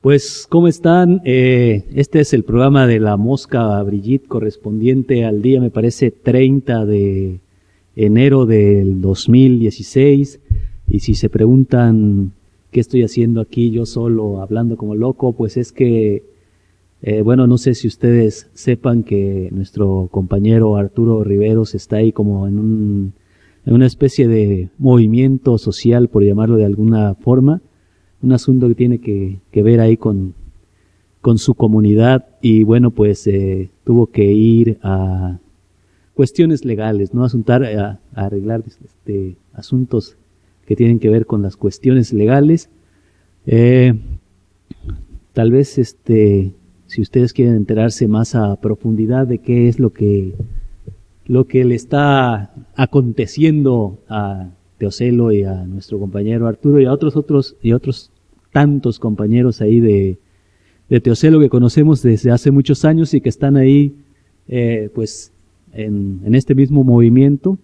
Pues, ¿cómo están? Eh, este es el programa de la Mosca Brigitte correspondiente al día, me parece, 30 de enero del 2016. Y si se preguntan qué estoy haciendo aquí yo solo hablando como loco, pues es que, eh, bueno, no sé si ustedes sepan que nuestro compañero Arturo Riveros está ahí como en, un, una especie de movimiento social, por llamarlo de alguna forma un asunto que tiene que, ver ahí con, su comunidad y bueno, pues eh, tuvo que ir a cuestiones legales, ¿no? Asuntar, a, arreglar este, asuntos que tienen que ver con las cuestiones legales. Eh, tal vez este, si ustedes quieren enterarse más a profundidad de qué es lo que, lo que le está aconteciendo a Teocelo y a nuestro compañero Arturo y a otros otros y otros tantos compañeros ahí de, de Teocelo que conocemos desde hace muchos años y que están ahí eh, pues en, en, este mismo movimiento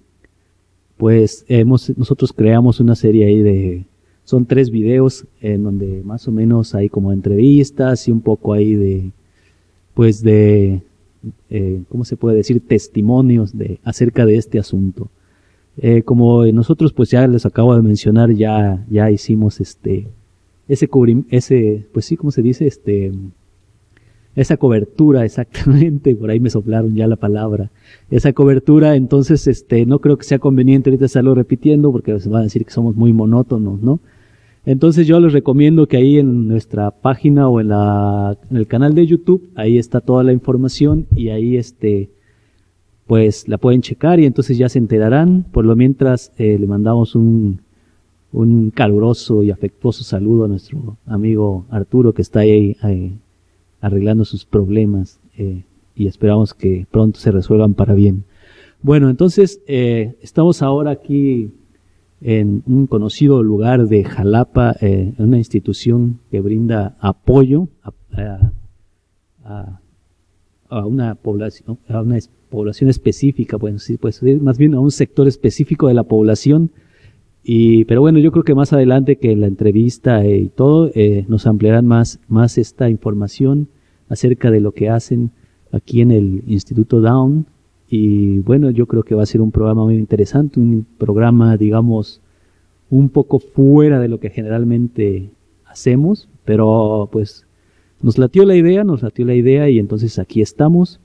pues hemos, nosotros creamos una serie ahí de son tres videos en donde más o menos hay como entrevistas y un poco ahí de pues de eh, ¿cómo se puede decir? testimonios de acerca de este asunto eh, como nosotros pues ya les acabo de mencionar, ya, ya hicimos este, ese ese, pues sí, ¿cómo se dice? Este, esa cobertura exactamente, por ahí me soplaron ya la palabra, esa cobertura, entonces este, no creo que sea conveniente ahorita estarlo repitiendo porque se van a decir que somos muy monótonos, ¿no? Entonces yo les recomiendo que ahí en nuestra página o en, la, en el canal de YouTube, ahí está toda la información y ahí este, pues la pueden checar y entonces ya se enterarán. Por lo mientras eh, le mandamos un, un caluroso y afectuoso saludo a nuestro amigo Arturo que está ahí, arreglando sus problemas eh, y esperamos que pronto se resuelvan para bien. Bueno, entonces eh, estamos ahora aquí en un conocido lugar de Jalapa, en una institución que brinda apoyo a, una población, a una población específica, pues más bien a un sector específico de la población. Y, pero bueno, yo creo que más adelante que en la entrevista y todo, eh, nos ampliarán más, más esta información acerca de lo que hacen aquí en el Instituto Down. Y bueno, yo creo que va a ser un programa muy interesante, un programa, digamos, un poco fuera de lo que generalmente hacemos, pero pues nos latió la idea, nos latió la idea y entonces aquí estamos.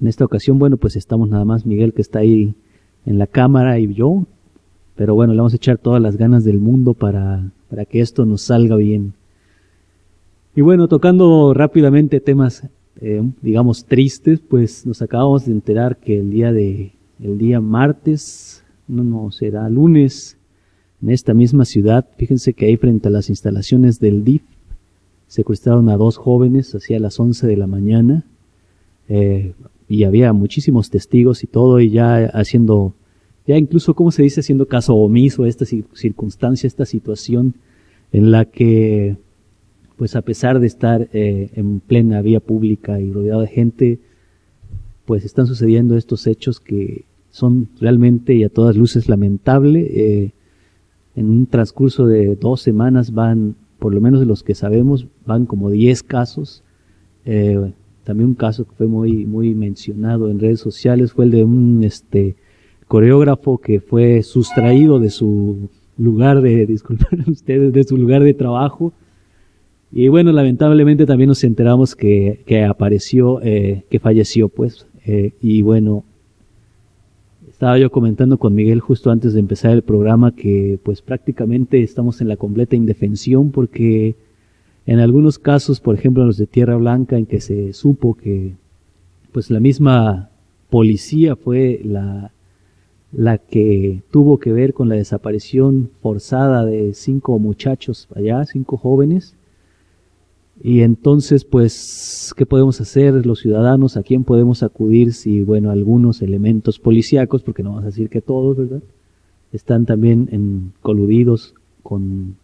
En esta ocasión, bueno, pues estamos nada más Miguel que está ahí en la cámara y yo. Pero bueno, le vamos a echar todas las ganas del mundo para, para que esto nos salga bien. Y bueno, tocando rápidamente temas, eh, digamos, tristes, pues nos acabamos de enterar que el día de, el día martes, no, no, será lunes, en esta misma ciudad, fíjense que ahí frente a las instalaciones del DIF, secuestraron a dos jóvenes hacia las 11 de la mañana. Eh, y había muchísimos testigos y todo, y ya haciendo, ya incluso, ¿cómo se dice?, haciendo caso omiso a esta circunstancia, esta situación en la que, pues a pesar de estar eh, en plena vía pública y rodeado de gente, pues están sucediendo estos hechos que son realmente y a todas luces lamentable. Eh, en un transcurso de dos semanas van, por lo menos de los que sabemos, van como diez casos. Eh, también un caso que fue muy, muy mencionado en redes sociales fue el de un este, coreógrafo que fue sustraído de su lugar de, disculpen ustedes, de su lugar de trabajo. Y bueno, lamentablemente también nos enteramos que, que apareció, eh, que falleció, pues. Eh, y bueno, estaba yo comentando con Miguel justo antes de empezar el programa que pues prácticamente estamos en la completa indefensión porque en algunos casos, por ejemplo, los de Tierra Blanca, en que se supo que pues la misma policía fue la, la que tuvo que ver con la desaparición forzada de cinco muchachos allá, cinco jóvenes. Y entonces, pues, ¿qué podemos hacer los ciudadanos? ¿A quién podemos acudir si, bueno, algunos elementos policíacos, porque no vamos a decir que todos, ¿verdad? Están también en, coludidos con,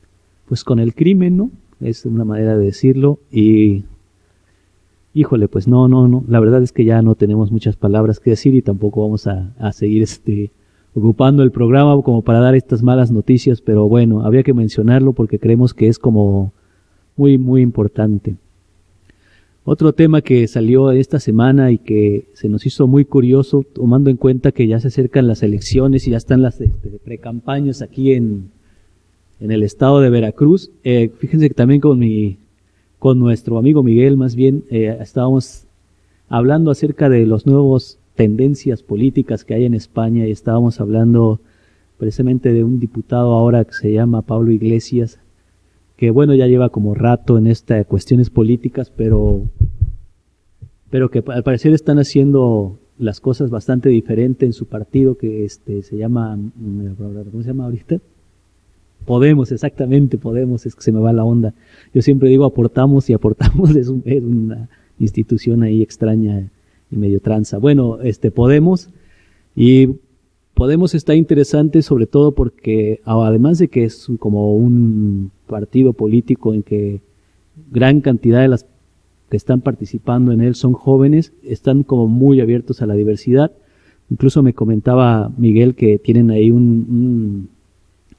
pues, con el crimen, ¿no? es una manera de decirlo. Y híjole, pues no, no, no, la verdad es que ya no tenemos muchas palabras que decir y tampoco vamos a, a seguir este, ocupando el programa como para dar estas malas noticias, pero bueno, había que mencionarlo porque creemos que es como muy, muy importante. Otro tema que salió esta semana y que se nos hizo muy curioso, tomando en cuenta que ya se acercan las elecciones y ya están las este, precampañas aquí en, en el estado de Veracruz. Eh, fíjense que también con mi, con nuestro amigo Miguel, más bien, eh, estábamos hablando acerca de los nuevos tendencias políticas que hay en España y estábamos hablando precisamente de un diputado ahora que se llama Pablo Iglesias, que bueno, ya lleva como rato en estas cuestiones políticas, pero, pero que al parecer están haciendo las cosas bastante diferente en su partido que este se llama ¿cómo se llama ahorita? Podemos, exactamente, Podemos, es que se me va la onda. Yo siempre digo aportamos y aportamos es, una institución ahí extraña y medio tranza. Bueno, este Podemos y Podemos está interesante sobre todo porque además de que es como un partido político en que gran cantidad de las que están participando en él son jóvenes, están como muy abiertos a la diversidad. Incluso me comentaba Miguel que tienen ahí un,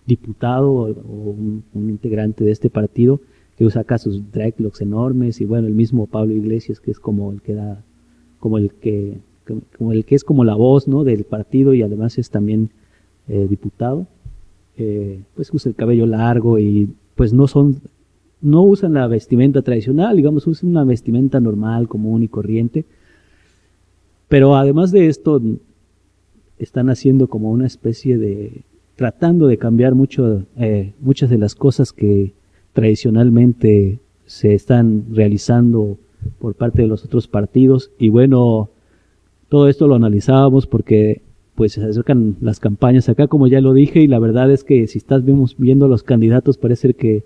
diputado o, un, integrante de este partido que saca sus dreadlocks enormes y bueno, el mismo Pablo Iglesias que es como el que da, como el que como el que es como la voz ¿no? del partido y además es también eh, diputado, eh, pues usa el cabello largo y pues no son, no usan la vestimenta tradicional, digamos, usan una vestimenta normal, común y corriente, pero además de esto están haciendo como una especie de, tratando de cambiar mucho, eh, muchas de las cosas que tradicionalmente se están realizando por parte de los otros partidos y bueno, todo esto lo analizábamos porque pues se acercan las campañas acá, como ya lo dije, y la verdad es que si estás viendo los candidatos, parece que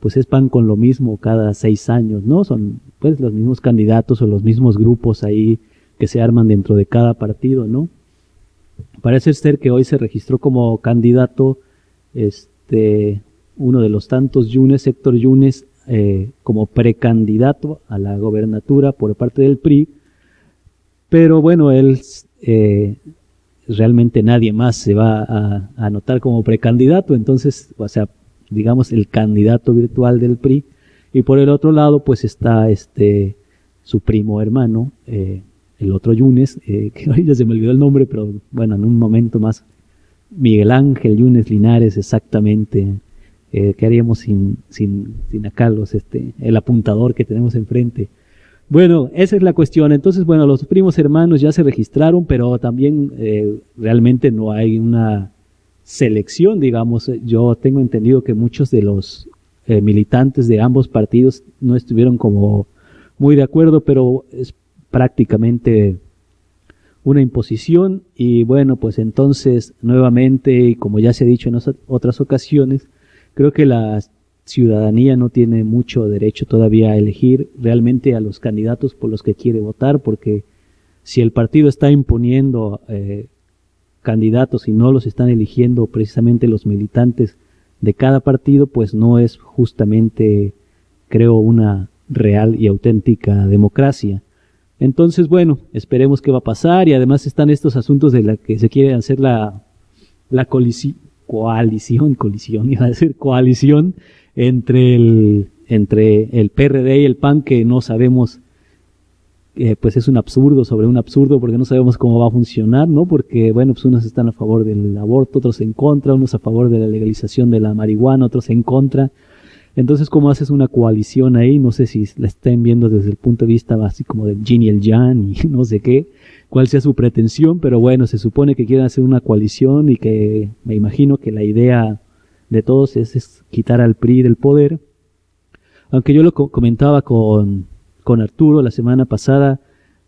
pues es pan con lo mismo cada seis años, ¿no? Son pues los mismos candidatos o los mismos grupos ahí que se arman dentro de cada partido, ¿no? Parece ser que hoy se registró como candidato este uno de los tantos Yunes, Héctor Yunes, eh, como precandidato a la gobernatura por parte del PRI, pero bueno, él eh, realmente nadie más se va a, anotar como precandidato, entonces, o sea, digamos el candidato virtual del PRI, y por el otro lado, pues está este su primo hermano, eh, el otro Yunes, que hoy ya se me olvidó el nombre, pero bueno, en un momento más, Miguel Ángel Yunes Linares, exactamente. Eh, ¿Qué haríamos sin, sin, sin acá los, este, el apuntador que tenemos enfrente? Bueno, esa es la cuestión. Entonces, bueno, los primos hermanos ya se registraron, pero también eh, realmente no hay una selección, digamos. Yo tengo entendido que muchos de los eh, militantes de ambos partidos no estuvieron como muy de acuerdo, pero es prácticamente una imposición y bueno, pues entonces nuevamente, y como ya se ha dicho en otras ocasiones, creo que las ciudadanía no tiene mucho derecho todavía a elegir realmente a los candidatos por los que quiere votar, porque si el partido está imponiendo eh, candidatos y no los están eligiendo precisamente los militantes de cada partido, pues no es justamente, creo, una real y auténtica democracia. Entonces, bueno, esperemos qué va a pasar y además están estos asuntos de la que se quiere hacer la, la coalición, colisión, iba a decir coalición entre el, entre el PRD y el PAN que no sabemos, eh, pues es un absurdo sobre un absurdo porque no sabemos cómo va a funcionar, ¿no? Porque, bueno, pues unos están a favor del aborto, otros en contra, unos a favor de la legalización de la marihuana, otros en contra. Entonces, ¿cómo haces una coalición ahí? No sé si la estén viendo desde el punto de vista así como del Jin y el Jan y no sé qué, cuál sea su pretensión, pero bueno, se supone que quieren hacer una coalición y que me imagino que la idea de todos es, quitar al PRI del poder. Aunque yo lo comentaba con, con Arturo la semana pasada,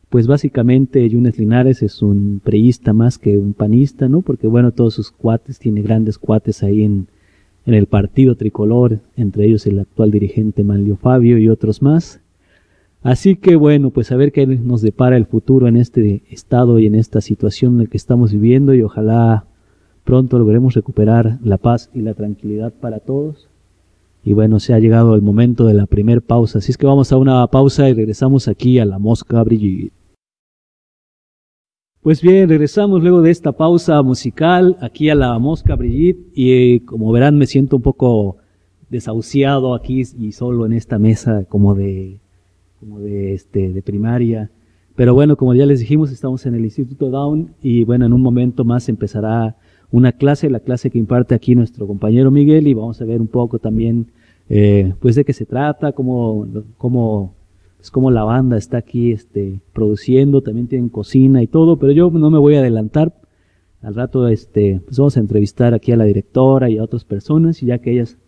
pues básicamente Yunes Linares es un priista más que un panista, ¿no? Porque bueno, todos sus cuates, tiene grandes cuates ahí en, en el partido tricolor, entre ellos el actual dirigente Manlio Fabio y otros más. Así que bueno, pues a ver qué nos depara el futuro en este estado y en esta situación en la que estamos viviendo y ojalá Pronto logremos recuperar la paz y la tranquilidad para todos. Y bueno, se ha llegado el momento de la primer pausa. Así es que vamos a una pausa y regresamos aquí a la Mosca Brigitte. Pues bien, regresamos luego de esta pausa musical aquí a la Mosca Brigitte y eh, como verán me siento un poco desahuciado aquí y solo en esta mesa como de como de este de primaria. Pero bueno, como ya les dijimos, estamos en el Instituto Down y bueno, en un momento más empezará una clase, la clase que imparte aquí nuestro compañero Miguel y vamos a ver un poco también eh, pues de qué se trata, cómo, cómo, pues cómo la banda está aquí este, produciendo, también tienen cocina y todo, pero yo no me voy a adelantar. Al rato este, pues vamos a entrevistar aquí a la directora y a otras personas y ya que ellas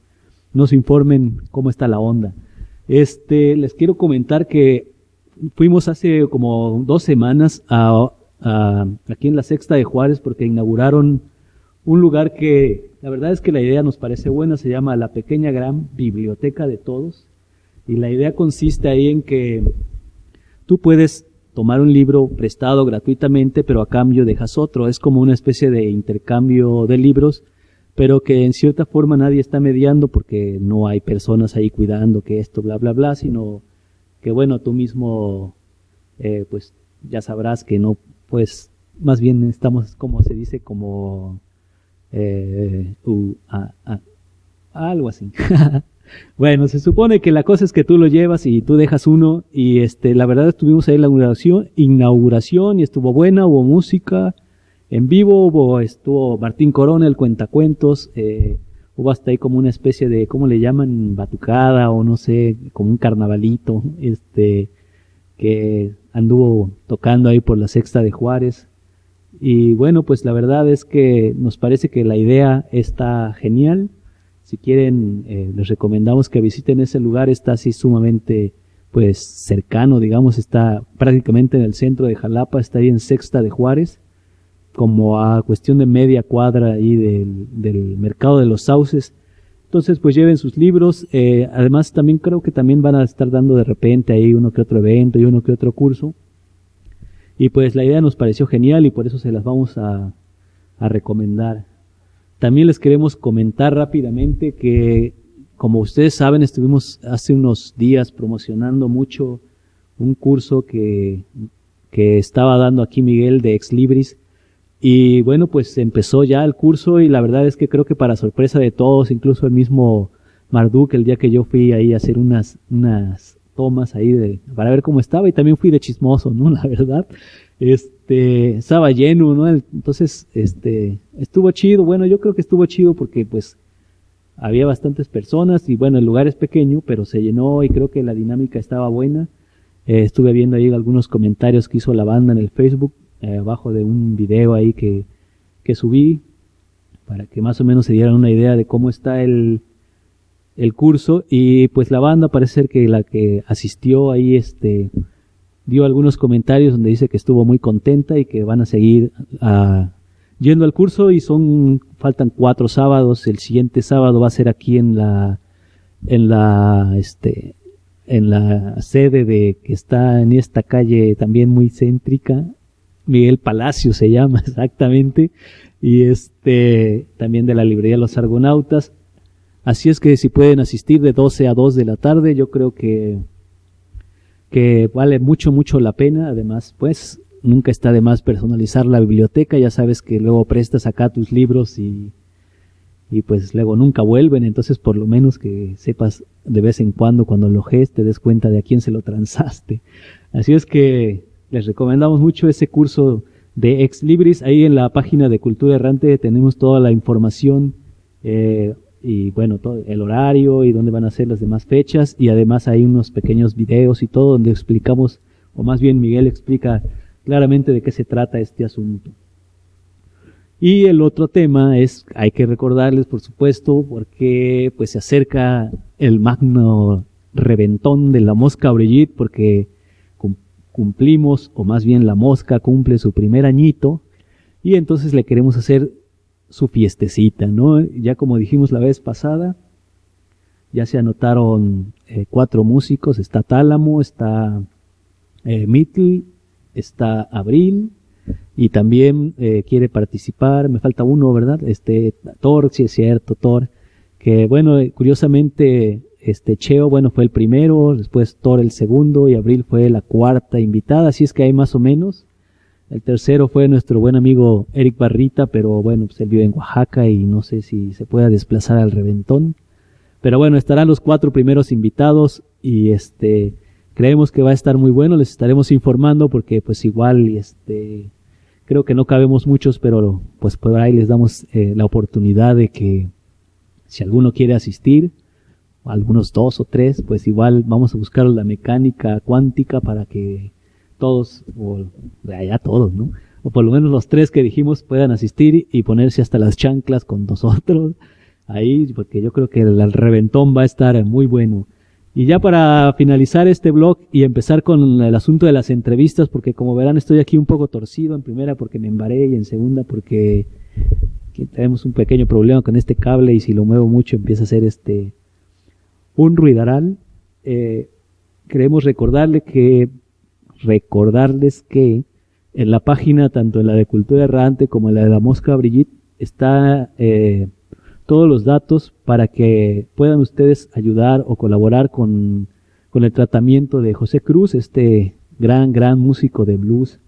nos informen cómo está la onda. Este, les quiero comentar que fuimos hace como dos semanas a, a, aquí en la Sexta de Juárez porque inauguraron un lugar que la verdad es que la idea nos parece buena, se llama la pequeña gran biblioteca de todos. Y la idea consiste ahí en que tú puedes tomar un libro prestado gratuitamente, pero a cambio dejas otro. Es como una especie de intercambio de libros, pero que en cierta forma nadie está mediando porque no hay personas ahí cuidando que esto, bla, bla, bla, sino que bueno, tú mismo, eh, pues ya sabrás que no, pues más bien estamos, como se dice, como eh, algo así. bueno, se supone que la cosa es que tú lo llevas y tú dejas uno y este, la verdad estuvimos ahí en la inauguración, inauguración y estuvo buena, hubo música en vivo, hubo, estuvo Martín Corona, el cuentacuentos, eh, hubo hasta ahí como una especie de, ¿cómo le llaman? Batucada o no sé, como un carnavalito, este, que anduvo tocando ahí por la sexta de Juárez. Y bueno, pues la verdad es que nos parece que la idea está genial. Si quieren, eh, les recomendamos que visiten ese lugar. Está así sumamente, pues, cercano, digamos, está prácticamente en el centro de Jalapa, está ahí en Sexta de Juárez, como a cuestión de media cuadra ahí del, del mercado de los sauces. Entonces, pues lleven sus libros. Eh, además, también creo que también van a estar dando de repente ahí uno que otro evento y uno que otro curso. Y pues la idea nos pareció genial y por eso se las vamos a, recomendar. También les queremos comentar rápidamente que, como ustedes saben, estuvimos hace unos días promocionando mucho un curso que, que estaba dando aquí Miguel de Ex Libris. Y bueno, pues empezó ya el curso y la verdad es que creo que para sorpresa de todos, incluso el mismo Marduk, el día que yo fui ahí a hacer unas, unas tomas ahí de, para ver cómo estaba y también fui de chismoso, ¿no? La verdad. Este, estaba lleno, ¿no? Entonces, este, estuvo chido. Bueno, yo creo que estuvo chido porque pues había bastantes personas y bueno, el lugar es pequeño, pero se llenó y creo que la dinámica estaba buena. Eh, estuve viendo ahí algunos comentarios que hizo la banda en el Facebook, eh, abajo de un video ahí que, que subí, para que más o menos se dieran una idea de cómo está el, el curso y pues la banda parece ser que la que asistió ahí este dio algunos comentarios donde dice que estuvo muy contenta y que van a seguir uh, yendo al curso y son faltan cuatro sábados. El siguiente sábado va a ser aquí en la en la este en la sede de que está en esta calle también muy céntrica. Miguel Palacio se llama exactamente. Y este también de la librería Los Argonautas. Así es que si pueden asistir de 12 a 2 de la tarde, yo creo que, que vale mucho, mucho la pena. Además, pues nunca está de más personalizar la biblioteca. Ya sabes que luego prestas acá tus libros y, y pues luego nunca vuelven. Entonces, por lo menos que sepas de vez en cuando, cuando lo ges, te des cuenta de a quién se lo transaste. Así es que les recomendamos mucho ese curso de Ex Libris. Ahí en la página de Cultura Errante tenemos toda la información. Eh, y bueno, todo el horario y dónde van a ser las demás fechas y además hay unos pequeños videos y todo donde explicamos, o más bien Miguel explica claramente de qué se trata este asunto. Y el otro tema es, hay que recordarles por supuesto, porque pues se acerca el magno reventón de la mosca Brigitte, porque cumplimos, o más bien la mosca cumple su primer añito, y entonces le queremos hacer su fiestecita, ¿no? Ya como dijimos la vez pasada, ya se anotaron eh, cuatro músicos, está Tálamo, está eh, Mittel, está Abril, y también eh, quiere participar, me falta uno, ¿verdad? Este, Thor, si es cierto, Thor, que bueno, curiosamente este Cheo, bueno, fue el primero, después Thor el segundo y Abril fue la cuarta invitada, así es que hay más o menos. El tercero fue nuestro buen amigo Eric Barrita, pero bueno, pues él vive en Oaxaca y no sé si se pueda desplazar al reventón. Pero bueno, estarán los cuatro primeros invitados y este creemos que va a estar muy bueno, les estaremos informando porque pues igual este creo que no cabemos muchos, pero pues por ahí les damos eh, la oportunidad de que si alguno quiere asistir, algunos dos o tres, pues igual vamos a buscar la mecánica cuántica para que todos, o ya todos, ¿no? O por lo menos los tres que dijimos puedan asistir y ponerse hasta las chanclas con nosotros ahí, porque yo creo que el, reventón va a estar muy bueno. Y ya para finalizar este blog y empezar con el asunto de las entrevistas, porque como verán estoy aquí un poco torcido, en primera porque me embaré y en segunda porque tenemos un pequeño problema con este cable y si lo muevo mucho empieza a ser este un ruidaral. Eh, queremos recordarle que recordarles que en la página, tanto en la de Cultura Errante como en la de la Mosca Brigitte, está eh, todos los datos para que puedan ustedes ayudar o colaborar con, con el tratamiento de José Cruz, este gran, gran músico de blues,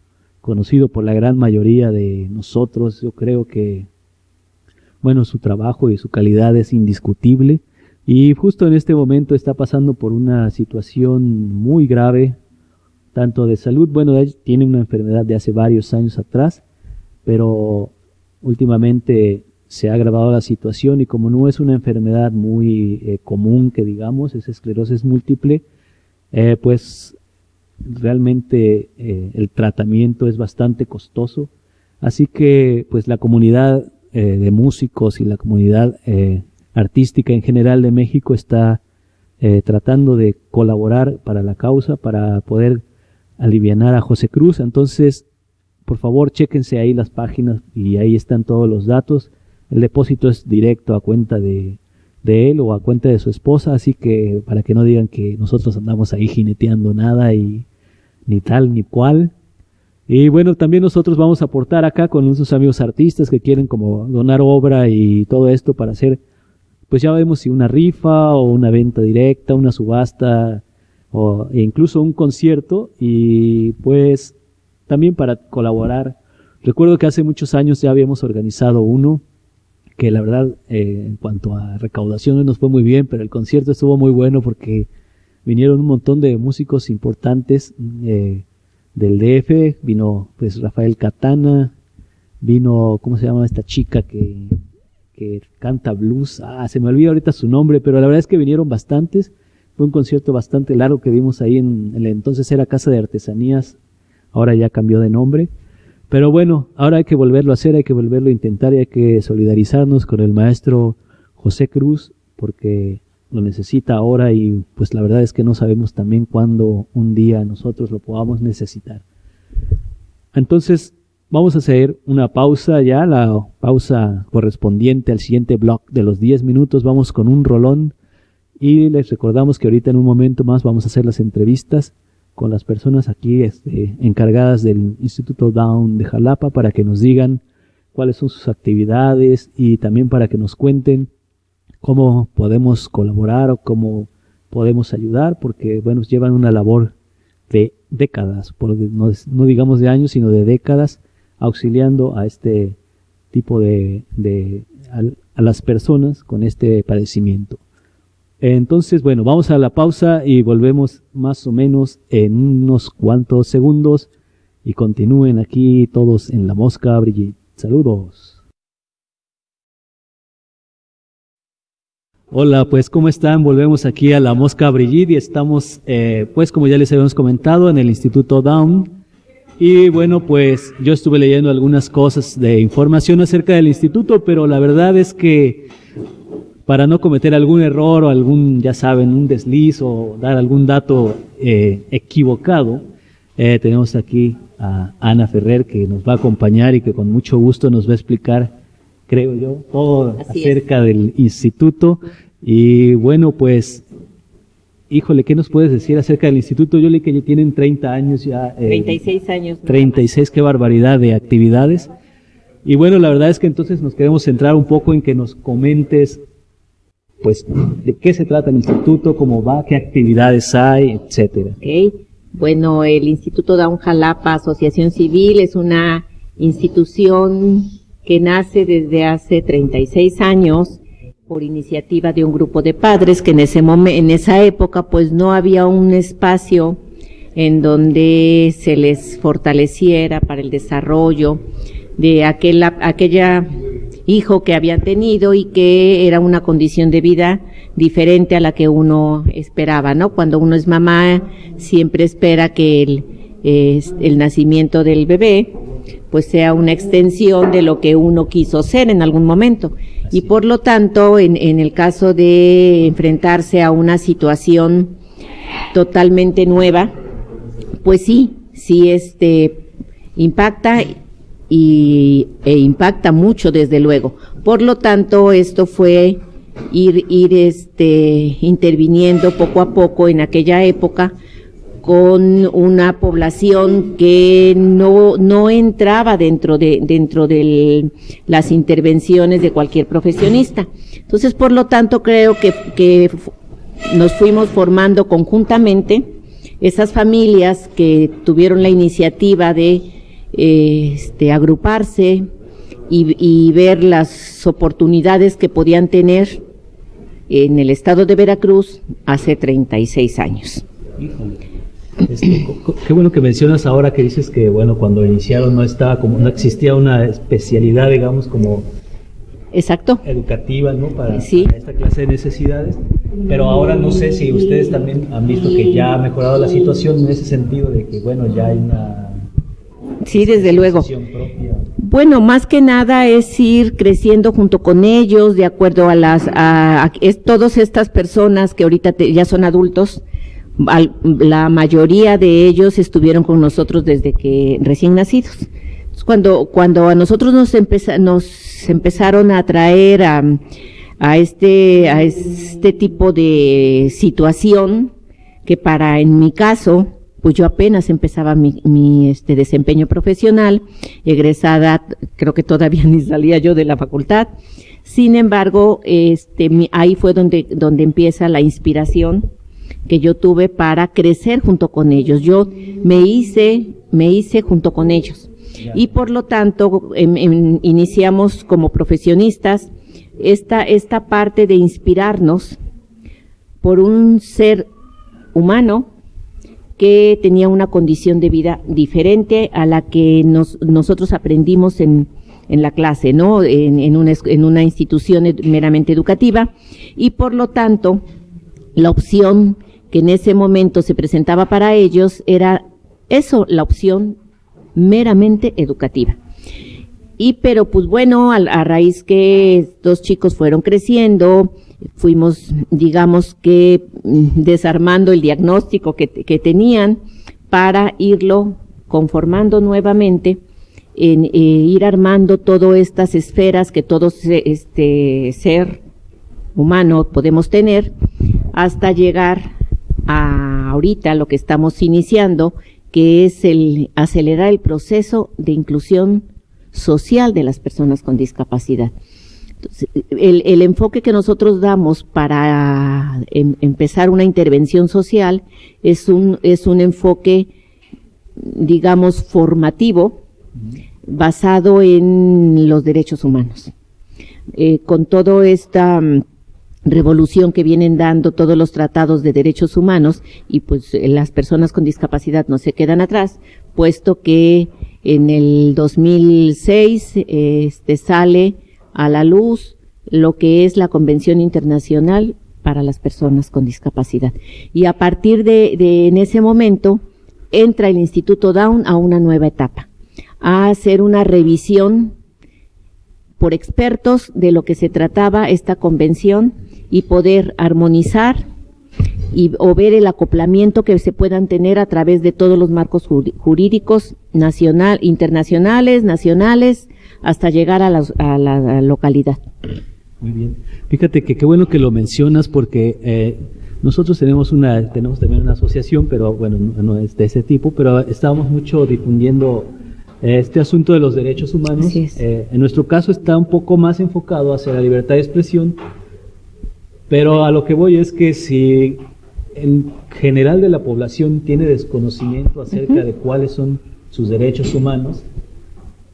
conocido por la gran mayoría de nosotros. Yo creo que, bueno, su trabajo y su calidad es indiscutible. Y justo en este momento está pasando por una situación muy grave, tanto de salud, bueno, tiene una enfermedad de hace varios años atrás, pero últimamente se ha agravado la situación y como no es una enfermedad muy eh, común que digamos, es esclerosis múltiple, eh, pues realmente eh, el tratamiento es bastante costoso. Así que pues la comunidad de músicos y la comunidad artística en general de México está tratando de colaborar para la causa, para poder alivianar a José Cruz. Entonces, por favor, chéquense ahí las páginas y ahí están todos los datos. El depósito es directo a cuenta de, de él o a cuenta de su esposa, así que para que no digan que nosotros andamos ahí jineteando nada y ni tal ni cual. Y bueno, también nosotros vamos a aportar acá con nuestros amigos artistas que quieren como donar obra y todo esto para hacer, pues ya vemos si una rifa o una venta directa, una subasta o incluso un concierto y pues también para colaborar. Recuerdo que hace muchos años ya habíamos organizado uno que la verdad eh, en cuanto a recaudación nos fue muy bien, pero el concierto estuvo muy bueno porque vinieron un montón de músicos importantes eh, del DF, vino pues Rafael Catana, vino, ¿cómo se llama esta chica que, que canta blues? Ah, se me olvida ahorita su nombre, pero la verdad es que vinieron bastantes fue un concierto bastante largo que dimos ahí en, entonces era Casa de Artesanías, ahora ya cambió de nombre. Pero bueno, ahora hay que volverlo a hacer, hay que volverlo a intentar y hay que solidarizarnos con el maestro José Cruz porque lo necesita ahora y pues la verdad es que no sabemos también cuándo un día nosotros lo podamos necesitar. Entonces vamos a hacer una pausa ya, la pausa correspondiente al siguiente block de los 10 minutos. Vamos con un rolón y les recordamos que ahorita en un momento más vamos a hacer las entrevistas con las personas aquí este, encargadas del Instituto Down de Jalapa para que nos digan cuáles son sus actividades y también para que nos cuenten cómo podemos colaborar o cómo podemos ayudar, porque bueno, llevan una labor de décadas, no, digamos de años, sino de décadas, auxiliando a este tipo de, de a las personas con este padecimiento. Entonces, bueno, vamos a la pausa y volvemos más o menos en unos cuantos segundos y continúen aquí todos en la mosca Brigitte. Saludos. Hola, pues ¿cómo están? Volvemos aquí a la Mosca Brigitte y estamos, eh, pues como ya les habíamos comentado, en el Instituto Down. Y bueno, pues yo estuve leyendo algunas cosas de información acerca del instituto, pero la verdad es que para no cometer algún error o algún, ya saben, un desliz o dar algún dato eh, equivocado, eh, tenemos aquí a Ana Ferrer que nos va a acompañar y que con mucho gusto nos va a explicar, creo yo, todo acerca del instituto. Y bueno, pues, híjole, ¿qué nos puedes decir acerca del instituto? Yo leí que ya tienen 30 años ya. Eh, 36 años. 36, qué barbaridad de actividades. Y bueno, la verdad es que entonces nos queremos centrar un poco en que nos comentes pues, de qué se trata el instituto, cómo va, qué actividades hay, etcétera. Okay. Bueno, el Instituto Down Jalapa Asociación Civil es una institución que nace desde hace 36 años por iniciativa de un grupo de padres que en ese momento, en esa época, pues no había un espacio en donde se les fortaleciera para el desarrollo de aquel, aquella hijo que habían tenido y que era una condición de vida diferente a la que uno esperaba, ¿no? Cuando uno es mamá, siempre espera que el, el nacimiento del bebé pues sea una extensión de lo que uno quiso ser en algún momento. Y por lo tanto, en, en el caso de enfrentarse a una situación totalmente nueva, pues sí, sí este impacta y, e impacta mucho desde luego. Por lo tanto, esto fue ir, ir este, interviniendo poco a poco en aquella época con una población que no, no entraba dentro de, dentro de las intervenciones de cualquier profesionista. Entonces, por lo tanto, creo que, que nos fuimos formando conjuntamente esas familias que tuvieron la iniciativa de este, agruparse y, y ver las oportunidades que podían tener en el estado de Veracruz hace 36 años. Este, qué bueno que mencionas ahora que dices que bueno cuando iniciaron no estaba como no existía una especialidad digamos como exacto. educativa no para, esta clase de necesidades. Pero ahora no sé si ustedes también han visto que ya ha mejorado la situación en ese sentido de que bueno ya hay una sí desde luego bueno más que nada es ir creciendo junto con ellos de acuerdo a las a, es, todas estas personas que ahorita ya son adultos la mayoría de ellos estuvieron con nosotros desde que recién nacidos. Cuando, cuando a nosotros nos, nos empezaron a traer a, a, este, a este tipo de situación, que para, en mi caso, pues yo apenas empezaba mi, mi este, desempeño profesional, egresada, creo que todavía ni salía yo de la facultad. Sin embargo, este, ahí fue donde, donde empieza la inspiración que yo tuve para crecer junto con ellos. Yo me hice, me hice junto con ellos. Y por lo tanto, em, iniciamos como profesionistas esta, esta parte de inspirarnos por un ser humano que tenía una condición de vida diferente a la que nos, nosotros aprendimos en, en la clase, ¿no? En, en, una, en una institución meramente educativa y por lo tanto la opción que en ese momento se presentaba para ellos era eso, la opción meramente educativa. Y pero pues bueno, a, raíz que estos chicos fueron creciendo, fuimos, digamos que, mm, desarmando el diagnóstico que, que tenían para irlo conformando nuevamente, en eh, ir armando todas estas esferas que todo este ser humano podemos tener, hasta llegar a ahorita lo que estamos iniciando, que es el acelerar el proceso de inclusión social de las personas con discapacidad. El, el, enfoque que nosotros damos para em, empezar una intervención social es un, es un enfoque, digamos, formativo, basado en los derechos humanos. Eh, con todo esta revolución que vienen dando todos los tratados de derechos humanos y pues las personas con discapacidad no se quedan atrás, puesto que en el 2006 este, sale a la luz lo que es la Convención Internacional para las Personas con Discapacidad. Y a partir de, de en ese momento entra el Instituto Down a una nueva etapa, a hacer una revisión por expertos de lo que se trataba esta convención y poder armonizar y o ver el acoplamiento que se puedan tener a través de todos los marcos jurídicos nacional, internacionales, nacionales, hasta llegar a la, a la localidad. Muy bien. Fíjate que qué bueno que lo mencionas porque eh, nosotros tenemos una tenemos también una asociación, pero bueno, no es de ese tipo, pero estábamos mucho difundiendo eh, este asunto de los derechos humanos. Eh, en nuestro caso está un poco más enfocado hacia la libertad de expresión Pero a lo que voy es que si en general de la población tiene desconocimiento acerca de cuáles son sus derechos humanos,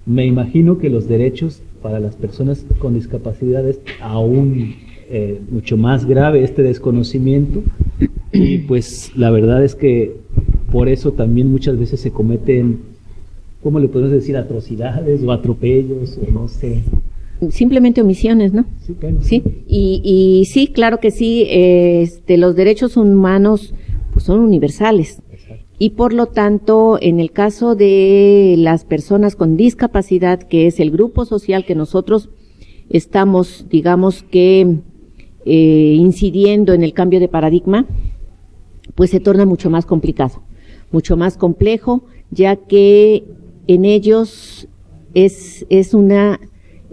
me imagino que los derechos para las personas con discapacidades aún eh, mucho más grave este desconocimiento y pues la verdad es que por eso también muchas veces se cometen, ¿cómo le podemos decir? Atrocidades o atropellos o no sé. Simplemente omisiones, ¿no? Sí, sí. Y, y sí, claro que sí, este, los derechos humanos pues, son universales. Y por lo tanto, en el caso de las personas con discapacidad, que es el grupo social que nosotros estamos, digamos que, eh, incidiendo en el cambio de paradigma, pues se torna mucho más complicado, mucho más complejo, ya que en ellos es, es una,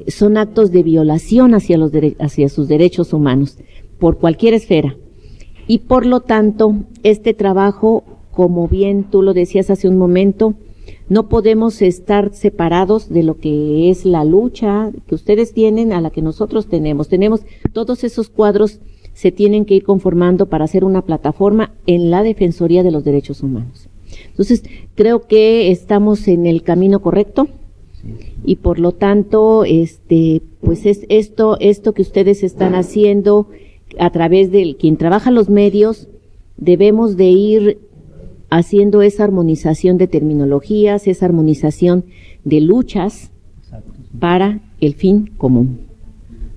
son actos de violación hacia, los hacia sus derechos humanos, por cualquier esfera. Y por lo tanto, este trabajo como bien tú lo decías hace un momento, no podemos estar separados de lo que es la lucha que ustedes tienen a la que nosotros tenemos. Tenemos todos esos cuadros se tienen que ir conformando para hacer una plataforma en la Defensoría de los Derechos Humanos. Entonces, creo que estamos en el camino correcto y por lo tanto, este, pues es esto, esto que ustedes están haciendo a través de quien trabaja los medios, debemos de ir haciendo esa armonización de terminologías, esa armonización de luchas para el fin común.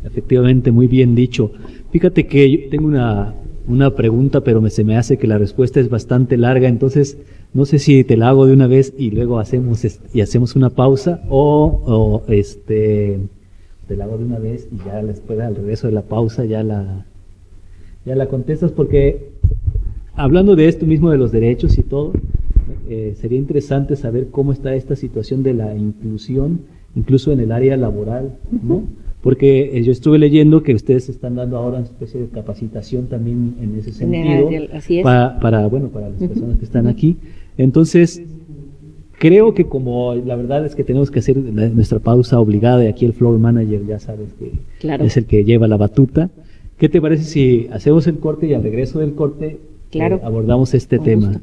Efectivamente, muy bien dicho. Fíjate que yo tengo una, una pregunta, pero me, se me hace que la respuesta es bastante larga, entonces no sé si te la hago de una vez y luego hacemos y hacemos una pausa o, o este te la hago de una vez y ya después al regreso de la pausa ya la ya la contestas porque hablando de esto mismo de los derechos y todo, eh, sería interesante saber cómo está esta situación de la inclusión, incluso en el área laboral, ¿no? Porque eh, yo estuve leyendo que ustedes están dando ahora una especie de capacitación también en ese sentido, Para, bueno, para las personas que están aquí. Entonces, creo que como la verdad es que tenemos que hacer nuestra pausa obligada y aquí el floor manager ya sabes que es el que lleva la batuta. ¿Qué te parece si hacemos el corte y al regreso del corte claro. abordamos este tema.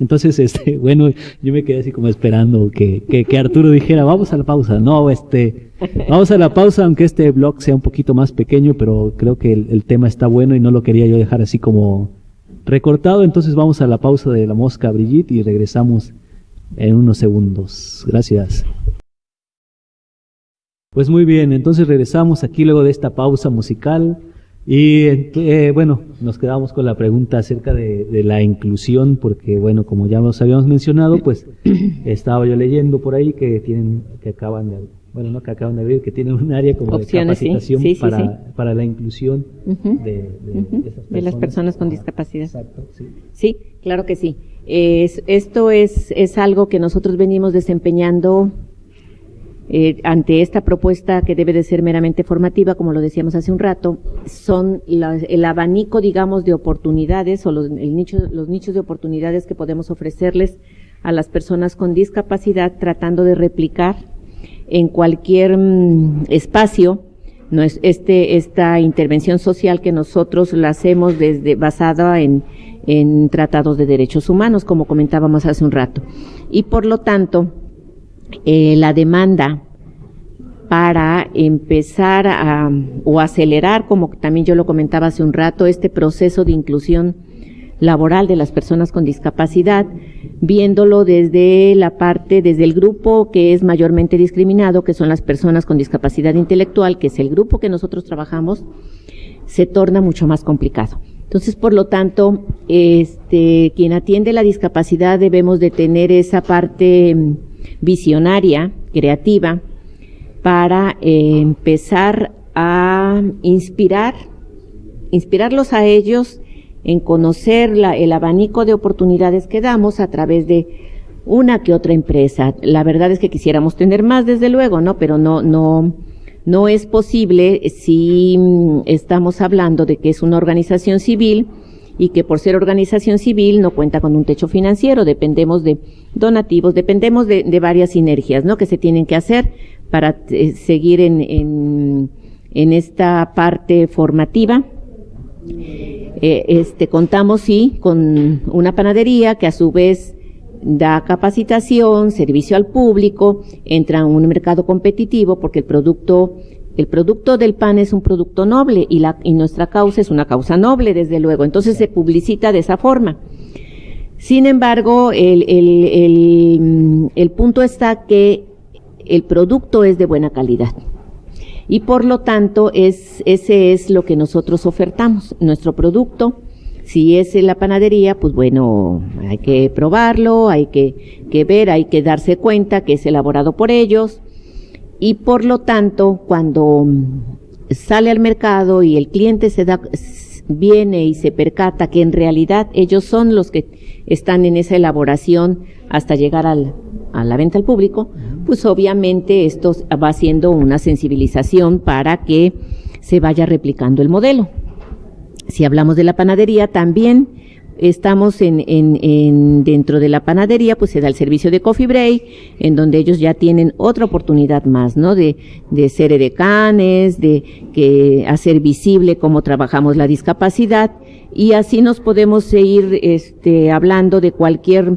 Entonces, este, bueno, yo me quedé así como esperando que, que, Arturo dijera, vamos a la pausa. No, este, vamos a la pausa, aunque este blog sea un poquito más pequeño, pero creo que el, tema está bueno y no lo quería yo dejar así como recortado. Entonces vamos a la pausa de la mosca Brigitte y regresamos en unos segundos. Gracias. Pues muy bien, entonces regresamos aquí luego de esta pausa musical. Y eh, bueno, nos quedamos con la pregunta acerca de, la inclusión, porque bueno, como ya nos habíamos mencionado, pues estaba yo leyendo por ahí que tienen, que acaban de, bueno, no que acaban de abrir, que tienen un área como de capacitación para, para la inclusión de, de, las personas con discapacidad. Exacto, sí. Sí, claro que sí. Es, esto es, es algo que nosotros venimos desempeñando eh, ante esta propuesta que debe de ser meramente formativa, como lo decíamos hace un rato, son el abanico, digamos, de oportunidades o los, los nichos de oportunidades que podemos ofrecerles a las personas con discapacidad, tratando de replicar en cualquier mm, espacio no es este esta intervención social que nosotros la hacemos desde basada en tratados de derechos humanos, como comentábamos hace un rato. Y por lo tanto, eh, la demanda para empezar a, o acelerar, como también yo lo comentaba hace un rato, este proceso de inclusión laboral de las personas con discapacidad, viéndolo desde la parte, desde el grupo que es mayormente discriminado, que son las personas con discapacidad intelectual, que es el grupo que nosotros trabajamos, se torna mucho más complicado. Entonces, por lo tanto, este, quien atiende la discapacidad debemos de tener esa parte visionaria, creativa, para eh, empezar a inspirar, inspirarlos a ellos en conocer el abanico de oportunidades que damos a través de una que otra empresa. La verdad es que quisiéramos tener más, desde luego, ¿no? Pero no, no, no es posible si mm, estamos hablando de que es una organización civil y que por ser organización civil no cuenta con un techo financiero, dependemos de donativos, dependemos de, varias sinergias, ¿no? Que se tienen que hacer para eh, seguir en, en, esta parte formativa Eh, este, contamos, sí, con una panadería que a su vez da capacitación, servicio al público, entra en un mercado competitivo porque el producto, el producto del pan es un producto noble y, la, y nuestra causa es una causa noble, desde luego. Entonces se publicita de esa forma. Sin embargo, el, el, el, el punto está que el producto es de buena calidad. Y por lo tanto, es, ese es lo que nosotros ofertamos, nuestro producto. Si es en la panadería, pues bueno, hay que probarlo, hay que, que ver, hay que darse cuenta que es elaborado por ellos. Y por lo tanto, cuando sale al mercado y el cliente se da, viene y se percata que en realidad ellos son los que están en esa elaboración hasta llegar al, a la venta al público, pues obviamente esto va haciendo una sensibilización para que se vaya replicando el modelo. Si hablamos de la panadería, también estamos en, en, en, dentro de la panadería, pues se da el servicio de coffee break, en donde ellos ya tienen otra oportunidad más, ¿no? De, de ser edecanes, de que hacer visible cómo trabajamos la discapacidad, y así nos podemos seguir este, hablando de cualquier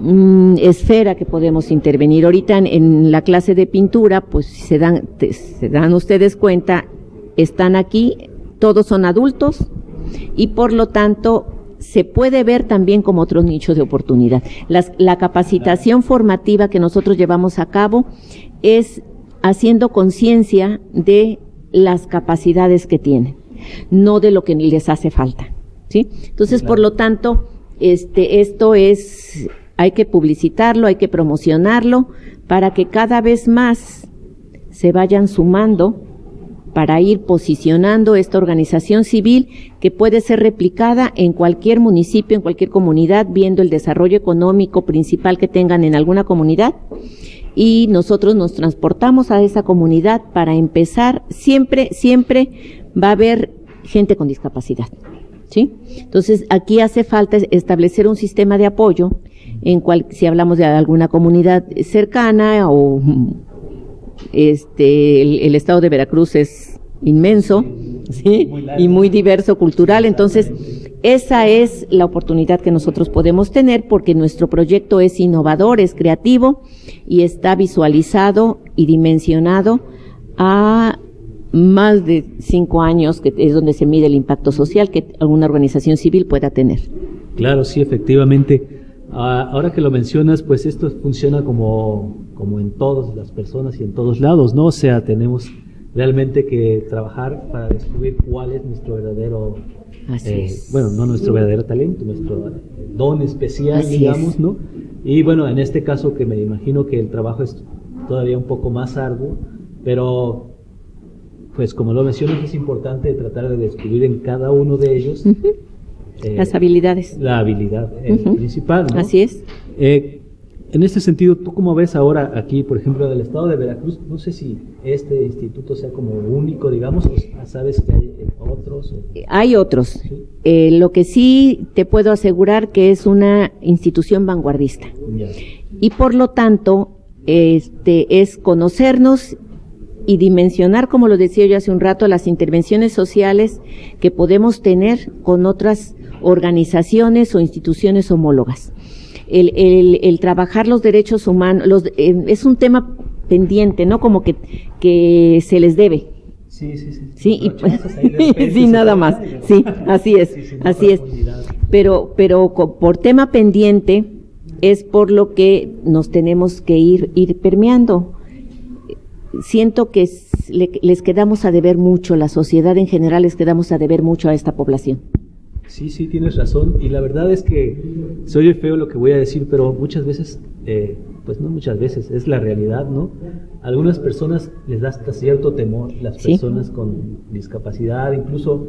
mm, esfera que podemos intervenir. Ahorita en, la clase de pintura, pues se dan, se dan ustedes cuenta, están aquí, todos son adultos, y por lo tanto se puede ver también como otro nicho de oportunidad. Las, la capacitación formativa que nosotros llevamos a cabo es haciendo conciencia de las capacidades que tienen, no de lo que les hace falta. ¿sí? Entonces, claro. por lo tanto, este, esto es, hay que publicitarlo, hay que promocionarlo para que cada vez más se vayan sumando para ir posicionando esta organización civil que puede ser replicada en cualquier municipio, en cualquier comunidad, viendo el desarrollo económico principal que tengan en alguna comunidad. Y nosotros nos transportamos a esa comunidad para empezar, siempre, siempre va a haber gente con discapacidad. ¿Sí? Entonces, aquí hace falta establecer un sistema de apoyo en cual, si hablamos de alguna comunidad cercana o este, el, estado de Veracruz es inmenso, ¿sí? Y muy diverso cultural. Entonces, esa es la oportunidad que nosotros podemos tener porque nuestro proyecto es innovador, es creativo y está visualizado y dimensionado a más de cinco años, que es donde se mide el impacto social que alguna organización civil pueda tener. Claro, sí, efectivamente. Uh, ahora que lo mencionas, pues esto funciona como, como en todas las personas y en todos lados, ¿no? O sea, tenemos realmente que trabajar para descubrir cuál es nuestro verdadero, eh, bueno, no nuestro verdadero talento, nuestro don especial, Así digamos, es. ¿no? Y bueno, en este caso que me imagino que el trabajo es todavía un poco más arduo, pero pues como lo mencionas es importante tratar de descubrir en cada uno de ellos uh -huh. Eh, las habilidades. La habilidad eh, uh -huh. principal, ¿no? Así es. Eh, en este sentido, ¿tú cómo ves ahora aquí, por ejemplo, del estado de Veracruz? No sé si este instituto sea como único, digamos, o sabes que hay otros. O... Hay otros. ¿Sí? Eh, lo que sí te puedo asegurar que es una institución vanguardista. Ya. Y por lo tanto, este, es conocernos y dimensionar, como lo decía yo hace un rato, las intervenciones sociales que podemos tener con otras organizaciones o instituciones homólogas el, el, el trabajar los derechos humanos, los, eh, es un tema pendiente, ¿no? Como que, que se les debe. Sí, sí, sí. Sí, y, sí nada más. Sí, así es, sí, sí, así es. Pero, pero por tema pendiente es por lo que nos tenemos que ir, ir permeando. Siento que le, les quedamos a deber mucho, la sociedad en general les quedamos a deber mucho a esta población. Sí, sí, tienes razón. Y la verdad es que soy feo lo que voy a decir, pero muchas veces, eh, pues no muchas veces, es la realidad, ¿no? Algunas personas les da hasta cierto temor, las ¿Sí? personas con discapacidad, incluso,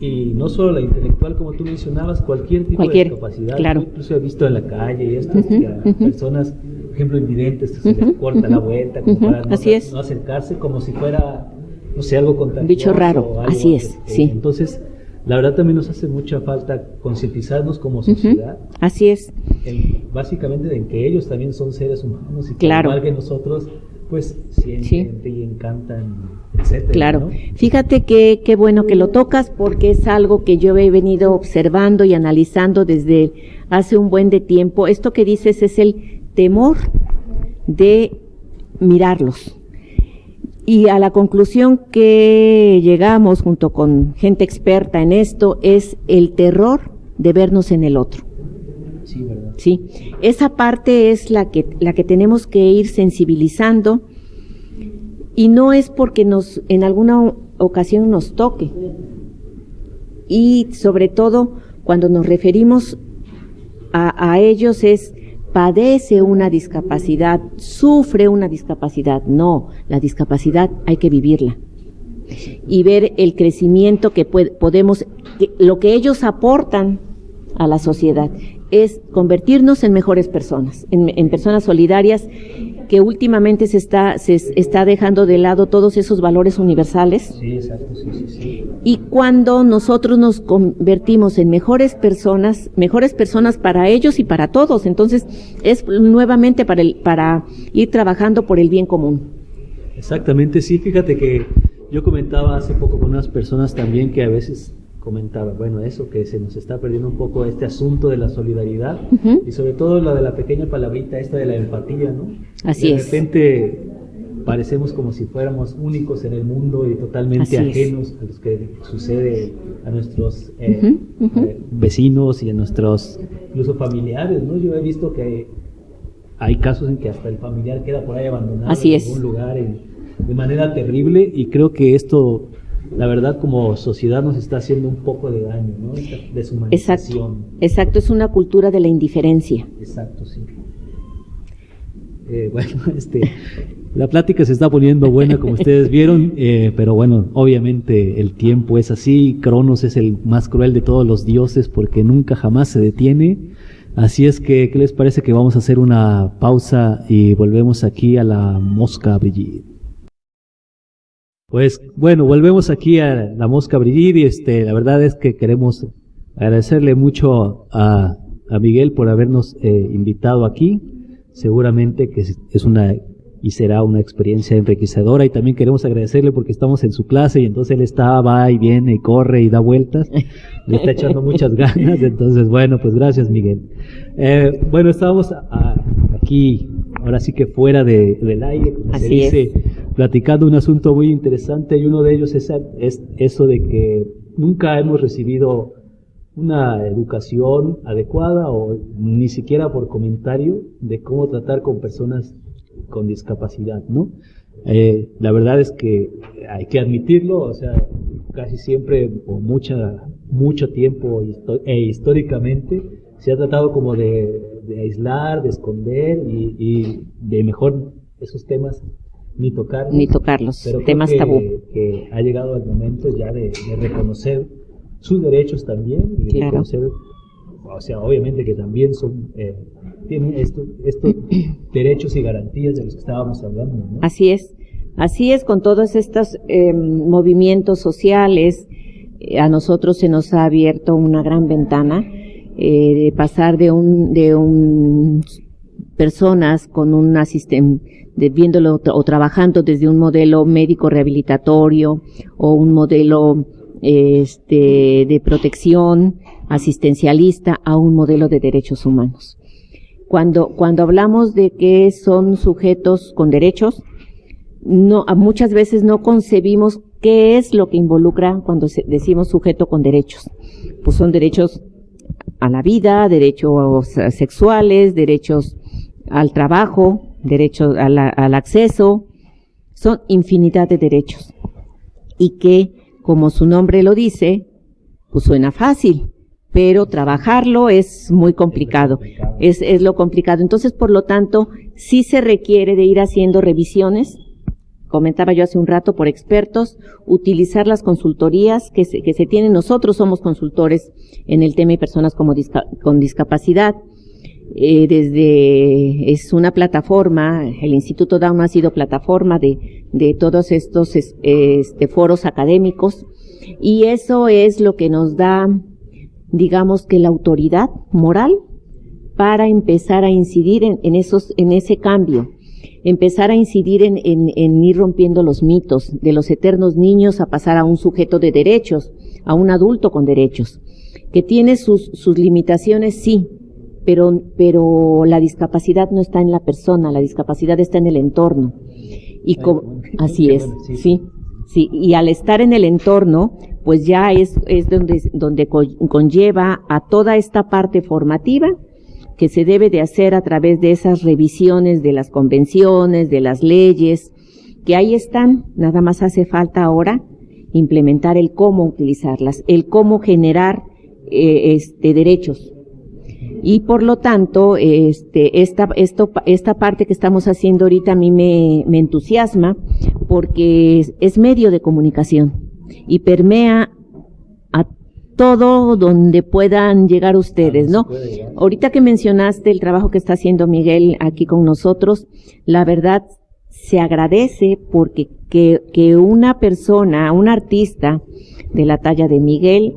y no solo la intelectual, como tú mencionabas, cualquier tipo cualquier, de discapacidad. Claro. Yo incluso he visto en la calle y esto, uh -huh, uh -huh. personas, por ejemplo, invidentes, que se les corta la vuelta, como para no, no, acercarse, como si fuera, no sé, algo contagioso. Bicho raro, así es, que, sí. Entonces, la verdad también nos hace mucha falta concientizarnos como sociedad. Uh -huh. Así es. En, básicamente en que ellos también son seres humanos y que claro. igual que nosotros, pues sienten sí. y encantan, etcétera. Claro. Fíjate que qué bueno que lo tocas porque es algo que yo he venido observando y analizando desde hace un buen de tiempo. Esto que dices es el temor de mirarlos. Y a la conclusión que llegamos junto con gente experta en esto es el terror de vernos en el otro. Sí, ¿verdad? Sí, esa parte es la que, la que tenemos que ir sensibilizando y no es porque nos, en alguna ocasión nos toque. Y sobre todo, cuando nos referimos a, a ellos es padece una discapacidad, sufre una discapacidad. No, la discapacidad hay que vivirla y ver el crecimiento que podemos, lo que ellos aportan a la sociedad es convertirnos en mejores personas, en, personas solidarias que últimamente se está, se está dejando de lado todos esos valores universales. Sí, exacto, sí, sí, sí. Y cuando nosotros nos convertimos en mejores personas, mejores personas para ellos y para todos, entonces es nuevamente para, el, para ir trabajando por el bien común. Exactamente, sí, fíjate que yo comentaba hace poco con unas personas también que a veces comentaba, bueno, eso, que se nos está perdiendo un poco este asunto de la solidaridad y sobre todo la de la pequeña palabrita esta de la empatía, ¿no? Así de repente parecemos como si fuéramos únicos en el mundo y totalmente ajenos a los que sucede a nuestros eh, eh, vecinos y a nuestros incluso familiares, ¿no? Yo he visto que hay casos en que hasta el familiar queda por ahí abandonado en algún lugar de manera terrible y creo que esto la verdad como sociedad nos está haciendo un poco de daño, ¿no? Esta deshumanización. Exacto, exacto, es una cultura de la indiferencia. Exacto, sí. Eh, bueno, este, la plática se está poniendo buena, como ustedes vieron, eh, pero bueno, obviamente el tiempo es así, Cronos es el más cruel de todos los dioses porque nunca jamás se detiene. Así es que, ¿qué les parece que vamos a hacer una pausa y volvemos aquí a la mosca Brigitte? Pues bueno, volvemos aquí a la Mosca Brigitte y este, la verdad es que queremos agradecerle mucho a, a Miguel por habernos eh, invitado aquí. Seguramente que es una y será una experiencia enriquecedora y también queremos agradecerle porque estamos en su clase y entonces él está, va y viene y corre y da vueltas, le está echando muchas ganas, entonces bueno, pues gracias Miguel. Eh, bueno, estábamos aquí, ahora sí que fuera de, del aire, como se dice, platicando un asunto muy interesante y uno de ellos es, es eso de que nunca hemos recibido una educación adecuada o ni siquiera por comentario de cómo tratar con personas con discapacidad, ¿no? Eh, la verdad es que hay que admitirlo, o sea, casi siempre o mucha, mucho tiempo e históricamente se ha tratado como de, aislar, de esconder y, de mejor esos temas ni tocar ni tocarlos pero temas tabú. que ha llegado el momento ya de, reconocer sus derechos también y reconocer o sea obviamente que también son eh, tienen estos, derechos y garantías de los que estábamos hablando ¿no? así es así es con todos estos em, movimientos sociales. Eh, a nosotros se nos ha abierto una gran ventana eh, de pasar de un de un personas con un asistente viéndolo o trabajando desde un modelo médico rehabilitatorio o un modelo este, de protección asistencialista a un modelo de derechos humanos. Cuando, cuando hablamos de que son sujetos con derechos, no, muchas veces no concebimos qué es lo que involucra cuando decimos sujeto con derechos. Pues son derechos a la vida, derechos sexuales, derechos al trabajo, derecho al, acceso, son infinidad de derechos. Y que, como su nombre lo dice, pues suena fácil, pero trabajarlo es muy complicado. Es, es lo complicado. Entonces, por lo tanto, sí se requiere de ir haciendo revisiones, comentaba yo hace un rato, por expertos, utilizar las consultorías que se, que se tienen. Nosotros somos consultores en el tema de personas como con discapacidad eh, desde, es una plataforma, el Instituto Down ha sido plataforma de, de todos estos este, foros académicos y eso es lo que nos da, digamos que la autoridad moral para empezar a incidir en, en esos, en ese cambio. empezar a incidir en, en, ir rompiendo los mitos de los eternos niños a pasar a un sujeto de derechos, a un adulto con derechos, que tiene sus, sus limitaciones, sí, pero, pero la discapacidad no está en la persona, la discapacidad está en el entorno. Y así es, sí, sí. Y al estar en el entorno, pues ya es, es donde, donde conlleva a toda esta parte formativa que se debe de hacer a través de esas revisiones de las convenciones, de las leyes, que ahí están, nada más hace falta ahora implementar el cómo utilizarlas, el cómo generar eh, este, derechos. Y por lo tanto, este, esta, esto, esta parte que estamos haciendo ahorita a mí me, me entusiasma porque es, es medio de comunicación y permea a todo donde puedan llegar ustedes, ¿no? Ahorita que mencionaste el trabajo que está haciendo Miguel aquí con nosotros, la verdad se agradece porque que, que una persona, un artista de la talla de Miguel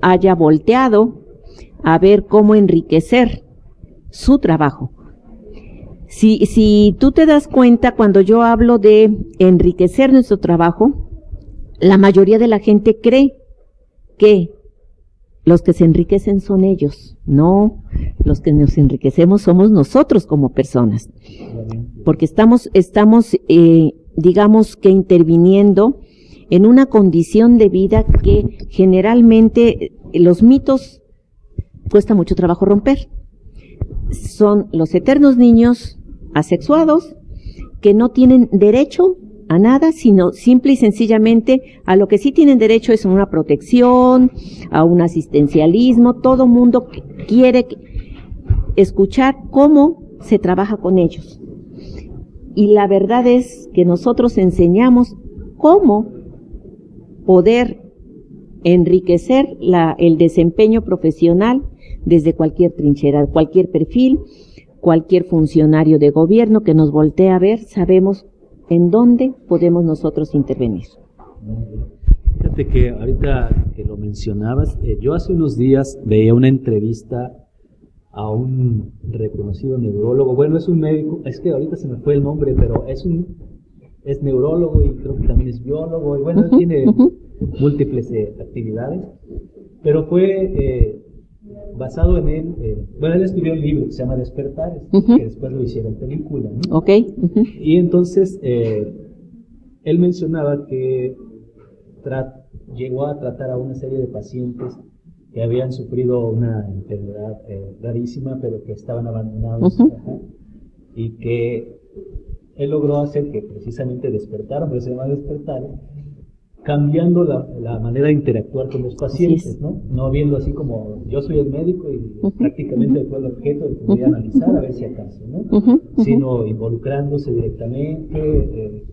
haya volteado a ver cómo enriquecer su trabajo. Si, si tú te das cuenta cuando yo hablo de enriquecer nuestro trabajo, la mayoría de la gente cree que los que se enriquecen son ellos. No, los que nos enriquecemos somos nosotros como personas. Porque estamos, estamos, eh, digamos que interviniendo en una condición de vida que generalmente los mitos cuesta mucho trabajo romper. Son los eternos niños asexuados que no tienen derecho a nada, sino simple y sencillamente a lo que sí tienen derecho es a una protección, a un asistencialismo. Todo mundo quiere escuchar cómo se trabaja con ellos. Y la verdad es que nosotros enseñamos cómo poder enriquecer el desempeño profesional desde cualquier trinchera, cualquier perfil, cualquier funcionario de gobierno que nos voltee a ver, sabemos en dónde podemos nosotros intervenir. Fíjate que ahorita que lo mencionabas, eh, yo hace unos días veía una entrevista a un reconocido neurólogo, bueno, es un médico, es que ahorita se me fue el nombre, pero es un es neurólogo y creo que también es biólogo, y bueno, tiene múltiples eh, actividades, pero fue eh, basado en él, eh, bueno, él escribió un libro que se llama Despertares, que después lo hicieron película. ¿no? Ok. Y entonces eh, él mencionaba que llegó a tratar a una serie de pacientes que habían sufrido una enfermedad eh, rarísima, pero que estaban abandonados, y que él logró hacer que precisamente despertaran, pero se llama despertares, cambiando la, manera de interactuar con los pacientes, ¿no? No viendo así como yo soy el médico y prácticamente fue el objeto que voy a analizar a ver si acaso, ¿no? Sino involucrándose directamente, eh,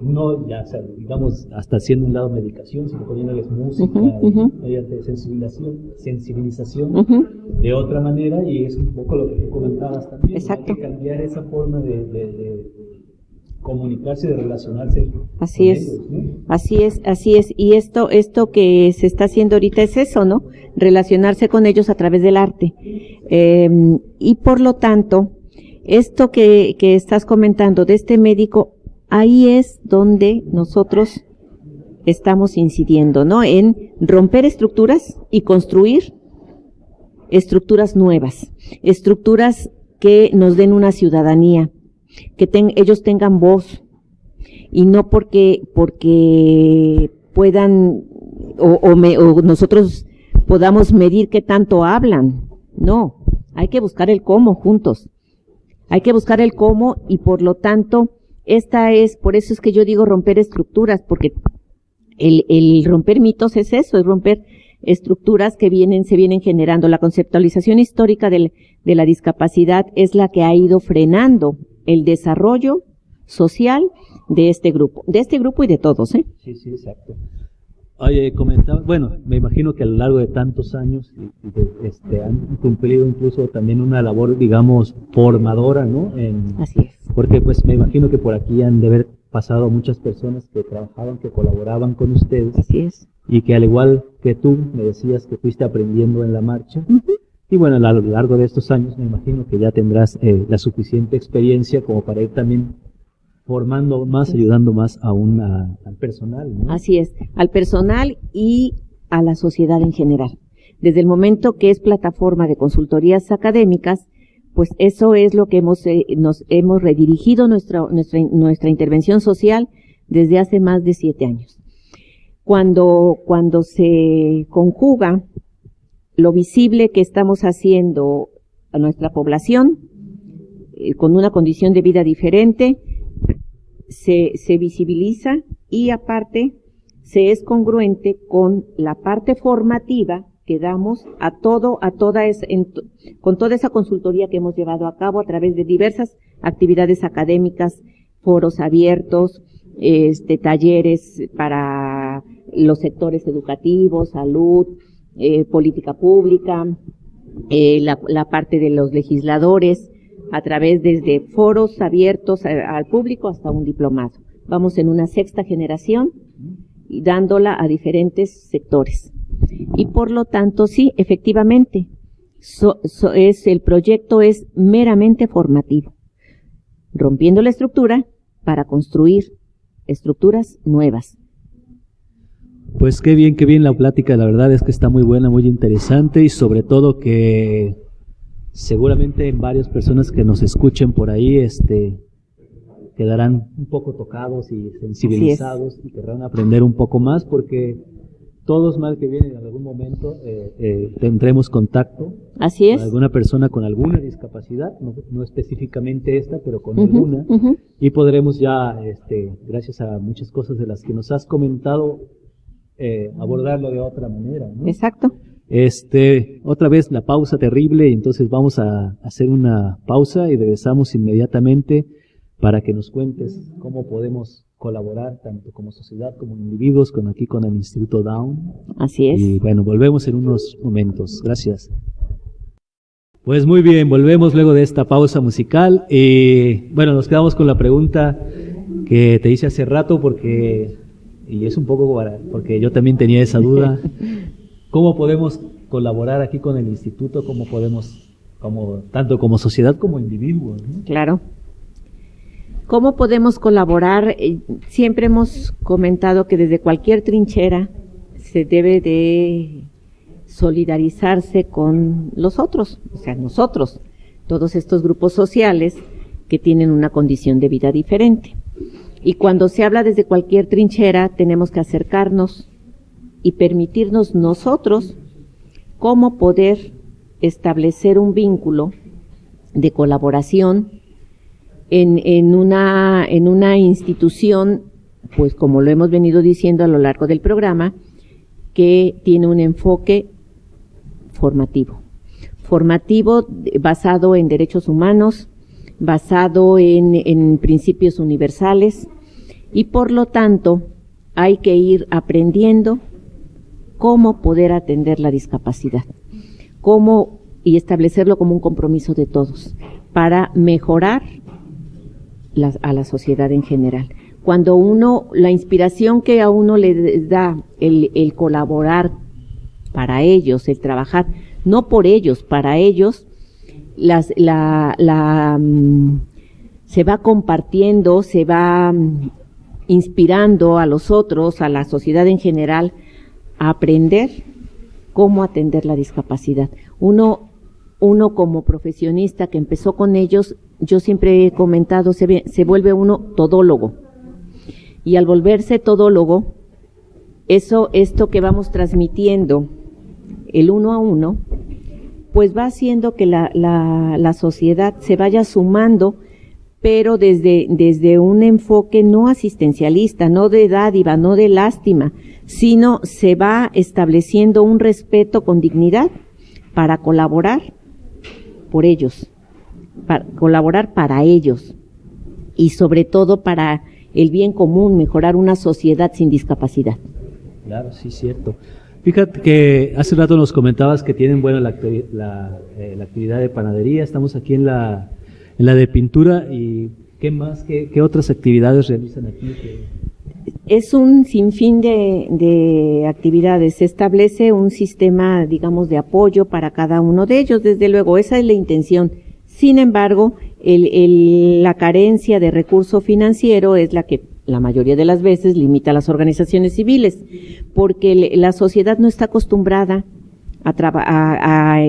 no ya, digamos, hasta haciendo un lado medicación, sino poniéndoles música, mediante sensibilización, sensibilización de otra manera, y es un poco lo que tú comentabas también, Exacto. hay que cambiar esa forma de comunicarse, de relacionarse. Así es, así es, así es. Y esto, esto que se está haciendo ahorita es eso, ¿no? Relacionarse con ellos a través del arte. Em, y por lo tanto, esto que, que estás comentando de este médico, ahí es donde nosotros estamos incidiendo, ¿no? En romper estructuras y construir estructuras nuevas, estructuras que nos den una ciudadanía, que ellos tengan voz y no porque, porque puedan o, o, nosotros podamos medir qué tanto hablan. No, hay que buscar el cómo juntos. Hay que buscar el cómo y por lo tanto, esta es, por eso es que yo digo romper estructuras, porque el romper mitos es eso, es romper estructuras que vienen, se vienen generando. La conceptualización histórica de la discapacidad es la que ha ido frenando el desarrollo social de este grupo, de este grupo y de todos, ¿eh? Sí, sí, exacto. Oye, comentaba, bueno, me imagino que a lo largo de tantos años este, han cumplido incluso también una labor, digamos, formadora, ¿no? Así es. Porque pues me imagino que por aquí han de haber pasado muchas personas que trabajaban, que colaboraban con ustedes. Así es. Y que al igual que tú, me decías que fuiste aprendiendo en la marcha, Y bueno, a lo largo de estos años me imagino que ya tendrás eh, la suficiente experiencia como para ir también formando más, ayudando más aún al personal. Así es, al personal y a la sociedad en general. Desde el momento que es plataforma de consultorías académicas, pues eso es lo que hemos, eh, nos hemos redirigido nuestra, nuestra, nuestra intervención social desde hace más de siete años. Cuando, cuando se conjuga lo visible que estamos haciendo a nuestra población eh, con una condición de vida diferente, se, se visibiliza y aparte se es congruente con la parte formativa que damos a todo, a toda es, con toda esa consultoría que hemos llevado a cabo a través de diversas actividades académicas, foros abiertos, este, talleres para los sectores educativos, salud, eh, política pública, eh, la, la, parte de los legisladores, a través desde foros abiertos al público hasta un diplomado. Vamos en una sexta generación y dándola a diferentes sectores. Y por lo tanto, sí, efectivamente, es, el proyecto es meramente formativo, rompiendo la estructura para construir estructuras nuevas, pues qué bien, qué bien la plática, la verdad es que está muy buena, muy interesante y sobre todo que seguramente en varias personas que nos escuchen por ahí, este, quedarán un poco tocados y sensibilizados y querrán aprender un poco más porque todos mal que vienen en algún momento eh, eh, tendremos contacto Así es. con alguna persona con alguna discapacidad, no, específicamente esta, pero con alguna, y podremos ya, este, gracias a muchas cosas de las que nos has comentado, eh, abordarlo de otra manera. ¿no? Exacto. Este, otra vez la pausa terrible, entonces vamos a hacer una pausa y regresamos inmediatamente para que nos cuentes cómo podemos colaborar tanto como sociedad como individuos con aquí con el Instituto Down. Así es. Y bueno, volvemos en unos momentos. Gracias. Pues muy bien, volvemos luego de esta pausa musical. Y bueno, nos quedamos con la pregunta que te hice hace rato porque y es un poco porque yo también tenía esa duda. ¿Cómo podemos colaborar aquí con el instituto? ¿Cómo podemos, como, tanto como sociedad como individuos? Claro. ¿Cómo podemos colaborar? Eh, siempre hemos comentado que desde cualquier trinchera se debe de solidarizarse con los otros, o sea, nosotros, todos estos grupos sociales que tienen una condición de vida diferente. Y cuando se habla desde cualquier trinchera, tenemos que acercarnos y permitirnos nosotros cómo poder establecer un vínculo de colaboración en, en, una, en una institución, pues como lo hemos venido diciendo a lo largo del programa, que tiene un enfoque formativo. Formativo basado en derechos humanos, basado en, en principios universales y por lo tanto hay que ir aprendiendo cómo poder atender la discapacidad, cómo y establecerlo como un compromiso de todos para mejorar a la sociedad en general. Cuando uno, la inspiración que a uno le da el, el colaborar para ellos, el trabajar, no por ellos, para ellos, las, la, la, mm, se va compartiendo, se va mm, inspirando a los otros, a la sociedad en general, a aprender cómo atender la discapacidad. Uno, uno como profesionista que empezó con ellos, yo siempre he comentado, se, se vuelve uno todólogo. Y al volverse todólogo, eso, esto que vamos transmitiendo, el uno a uno, pues va haciendo que la, la, sociedad se vaya sumando, pero desde, desde un enfoque no asistencialista, no de dádiva, no de lástima, sino se va estableciendo un respeto con dignidad para colaborar por ellos, para colaborar para ellos y sobre todo para el bien común, mejorar una sociedad sin discapacidad. Claro, sí, cierto. Fíjate que hace rato nos comentabas que tienen bueno la, eh, la, actividad de panadería, estamos aquí en la, en la de pintura y ¿qué más, qué, qué otras actividades realizan aquí? Es un sinfín de, de actividades. Se establece un sistema, digamos, de apoyo para cada uno de ellos. Desde luego, esa es la intención. Sin embargo, el, el, la carencia de recurso financiero es la que la mayoría de las veces limita a las organizaciones civiles, porque la sociedad no está acostumbrada a, a,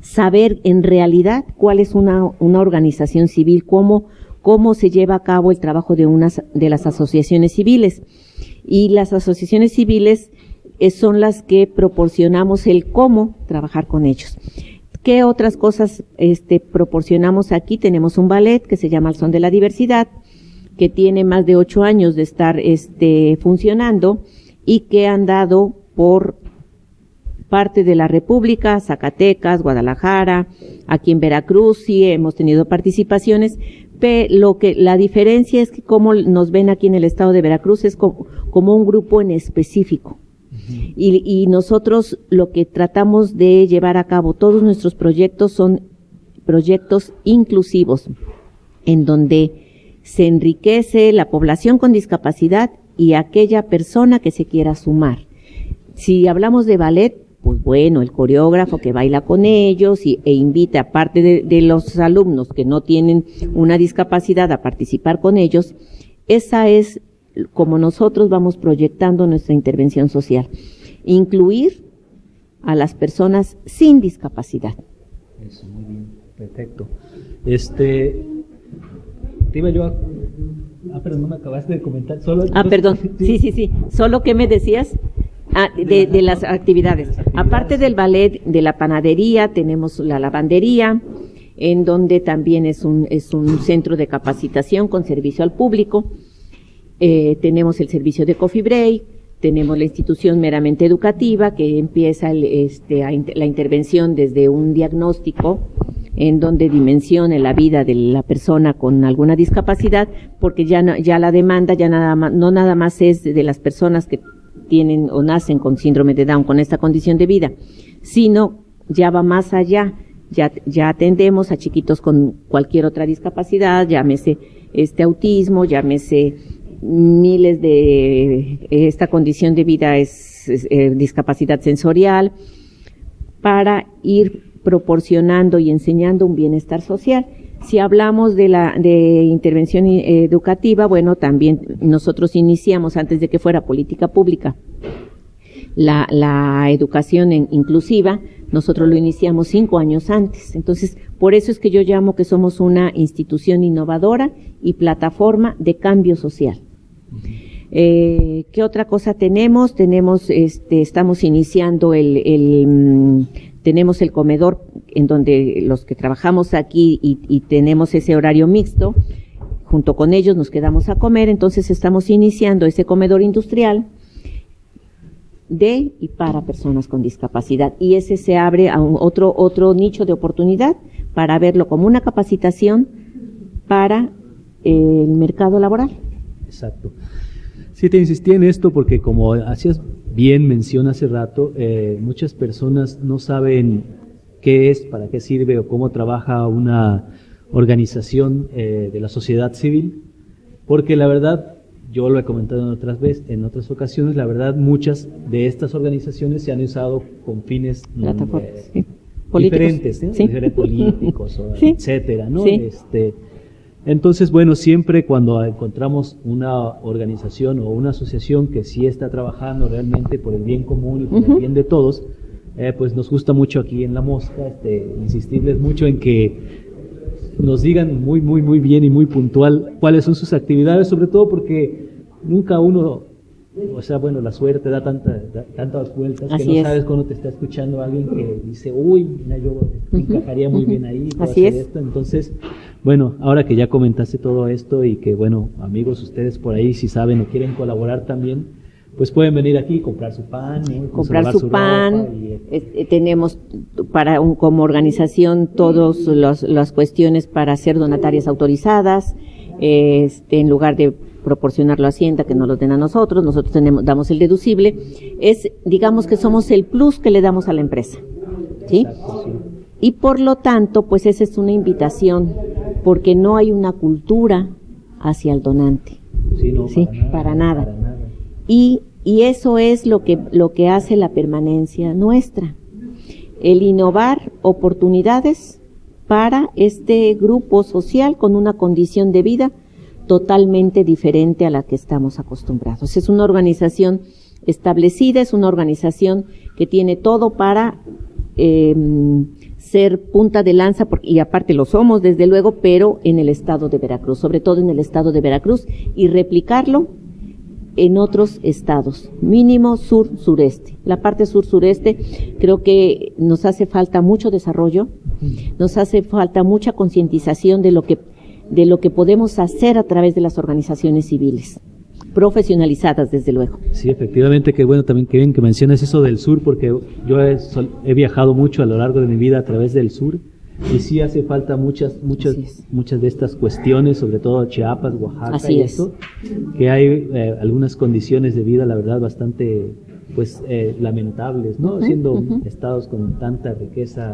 saber en realidad cuál es una, una organización civil, cómo cómo se lleva a cabo el trabajo de unas de las asociaciones civiles. Y las asociaciones civiles eh, son las que proporcionamos el cómo trabajar con ellos. ¿Qué otras cosas este, proporcionamos aquí? Tenemos un ballet que se llama El Son de la Diversidad, que tiene más de ocho años de estar este, funcionando y que han dado por parte de la República, Zacatecas, Guadalajara, aquí en Veracruz sí hemos tenido participaciones, lo que la diferencia es que como nos ven aquí en el estado de Veracruz es como, un grupo en específico. y, y, nosotros lo que tratamos de llevar a cabo, todos nuestros proyectos son proyectos inclusivos, en donde se enriquece la población con discapacidad y aquella persona que se quiera sumar. Si hablamos de ballet, pues bueno, el coreógrafo que baila con ellos y, e invita, aparte de, de, los alumnos que no tienen una discapacidad, a participar con ellos, esa es como nosotros vamos proyectando nuestra intervención social. Incluir a las personas sin discapacidad. Eso, muy bien, perfecto. Este, te iba yo a... Ah, pero no me acabaste de comentar. Solo, ah, perdón. Sí, sí, sí. ¿Solo qué me decías? Ah, de, las actividades. Aparte del ballet, de la panadería, tenemos la lavandería, en donde también es un, es un centro de capacitación con servicio al público. Eh, tenemos el servicio de coffee break, tenemos la institución meramente educativa que empieza este, la intervención desde un diagnóstico en donde dimensione la vida de la persona con alguna discapacidad, porque ya, ya la demanda ya nada más, no nada más es de las personas que tienen o nacen con síndrome de Down, con esta condición de vida, sino ya va más allá. Ya, ya atendemos a chiquitos con cualquier otra discapacidad, llámese este autismo, llámese miles de esta condición de vida es, eh, discapacidad sensorial para ir proporcionando y enseñando un bienestar social. Si hablamos de la de intervención educativa, bueno, también nosotros iniciamos antes de que fuera política pública la, la educación inclusiva, nosotros lo iniciamos cinco años antes. Entonces, por eso es que yo llamo que somos una institución innovadora y plataforma de cambio social. Eh, ¿Qué otra cosa tenemos? Tenemos, este, estamos iniciando el, el mm, tenemos el comedor en donde los que trabajamos aquí y, tenemos ese horario mixto, junto con ellos nos quedamos a comer, entonces estamos iniciando ese comedor industrial de y para personas con discapacidad y ese se abre a otro otro nicho de oportunidad para verlo como una capacitación para el mercado laboral. Exacto. Sí, te insistí en esto porque como hacías bien mención hace rato, eh, muchas personas no saben qué es, para qué sirve o cómo trabaja una organización eh, de la sociedad civil, porque la verdad, yo lo he comentado en otras veces, en otras ocasiones, la verdad muchas de estas organizaciones se han usado con fines mm, eh, diferentes, políticos, etcétera, ¿no? Este, entonces, bueno, siempre cuando encontramos una organización o una asociación que sí está trabajando realmente por el bien común y por el bien de todos, eh, pues nos gusta mucho aquí en La Mosca este, insistirles mucho en que nos digan muy, muy, muy bien y muy puntual cuáles son sus actividades, sobre todo porque nunca uno, o sea, bueno, la suerte da, tanta, tantas vueltas que no sabes cuando te está escuchando alguien que dice, uy, mira, yo encajaría muy bien ahí, Así es. esto. Entonces, bueno, ahora que ya comentaste todo esto y que, bueno, amigos, ustedes por ahí, si saben o quieren colaborar también, pues pueden venir aquí y comprar su pan, comprar su, pan. Eh, tenemos para un, como organización todas las cuestiones para ser donatarias autorizadas. Este, en lugar de proporcionarlo a Hacienda, que no lo den a nosotros, nosotros tenemos, damos el deducible. Es, digamos que somos el plus que le damos a la empresa. ¿sí? Y por lo tanto, pues esa es una invitación, porque no hay una cultura hacia el donante. Sí, no, ¿sí? Para, nada, Y, y eso es lo que, lo que hace la permanencia nuestra. El innovar oportunidades para este grupo social con una condición de vida totalmente diferente a la que estamos acostumbrados. Es una organización establecida, es una organización que tiene todo para eh, ser punta de lanza, y aparte lo somos desde luego, pero en el estado de Veracruz, sobre todo en el estado de Veracruz, y replicarlo en otros estados, mínimo sur-sureste. La parte sur-sureste creo que nos hace falta mucho desarrollo, nos hace falta mucha concientización de lo que de lo que podemos hacer a través de las organizaciones civiles profesionalizadas, desde luego. Sí, efectivamente, qué bueno también que bien que menciones eso del sur, porque yo he, viajado mucho a lo largo de mi vida a través del sur y sí hace falta muchas, muchas, muchas de estas cuestiones, sobre todo Chiapas, Oaxaca y eso, que hay eh, algunas condiciones de vida, la verdad, bastante pues eh, lamentables, ¿no? Siendo estados con tanta riqueza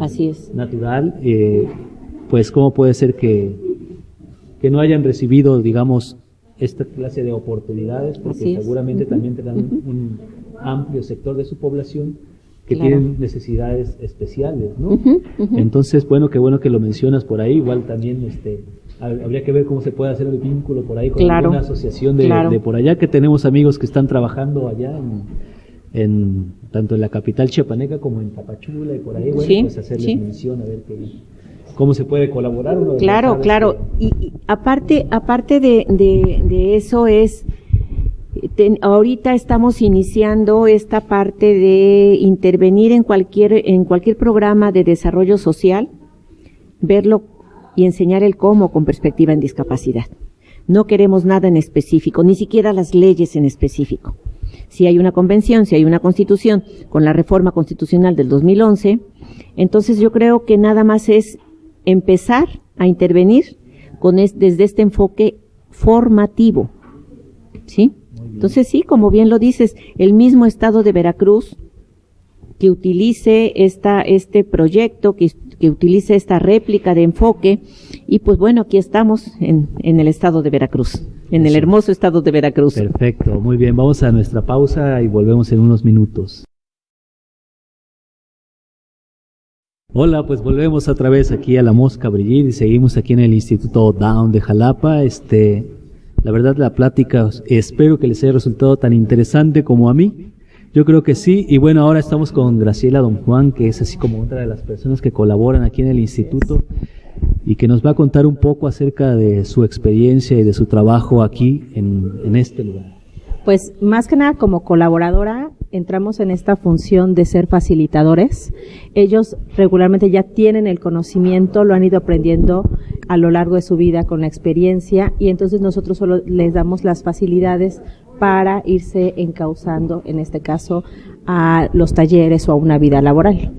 natural, eh, pues cómo puede ser que, que no hayan recibido, digamos, esta clase de oportunidades, porque seguramente también tendrán un amplio sector de su población que tienen necesidades especiales, ¿no? Entonces, bueno, qué bueno que lo mencionas por ahí, igual también este habría que ver cómo se puede hacer el vínculo por ahí con una asociación de, por allá, que tenemos amigos que están trabajando allá en, tanto en la capital chiapaneca como en Tapachula y por ahí, bueno, pues hacerles mención a ver qué cómo se puede colaborar. claro, claro. Y, aparte, aparte de, de, eso es, ahorita estamos iniciando esta parte de intervenir en cualquier, en cualquier programa de desarrollo social, verlo y enseñar el cómo con perspectiva en discapacidad. No queremos nada en específico, ni siquiera las leyes en específico. Si hay una convención, si hay una constitución con la reforma constitucional del 2011, entonces yo creo que nada más es empezar a intervenir con desde este enfoque formativo. ¿Sí? Entonces sí, como bien lo dices, el mismo estado de Veracruz que utilice esta, este proyecto, que, que utilice esta réplica de enfoque, y pues bueno, aquí estamos en, en el estado de Veracruz, en el hermoso estado de Veracruz. Perfecto, muy bien, vamos a nuestra pausa y volvemos en unos minutos. Hola, pues volvemos otra vez aquí a la Mosca Brigitte y seguimos aquí en el Instituto Down de Jalapa. Este, la verdad la plática espero que les haya resultado tan interesante como a mí. Yo creo que sí. Y bueno, ahora estamos con Graciela Don Juan, que es así como otra de las personas que colaboran aquí en el instituto y que nos va a contar un poco acerca de su experiencia y de su trabajo aquí en, en este lugar. Pues más que nada como colaboradora entramos en esta función de ser facilitadores. Ellos regularmente ya tienen el conocimiento, lo han ido aprendiendo a lo largo de su vida con la experiencia y entonces nosotros solo les damos las facilidades para irse encauzando, en este caso, a los talleres o a una vida laboral.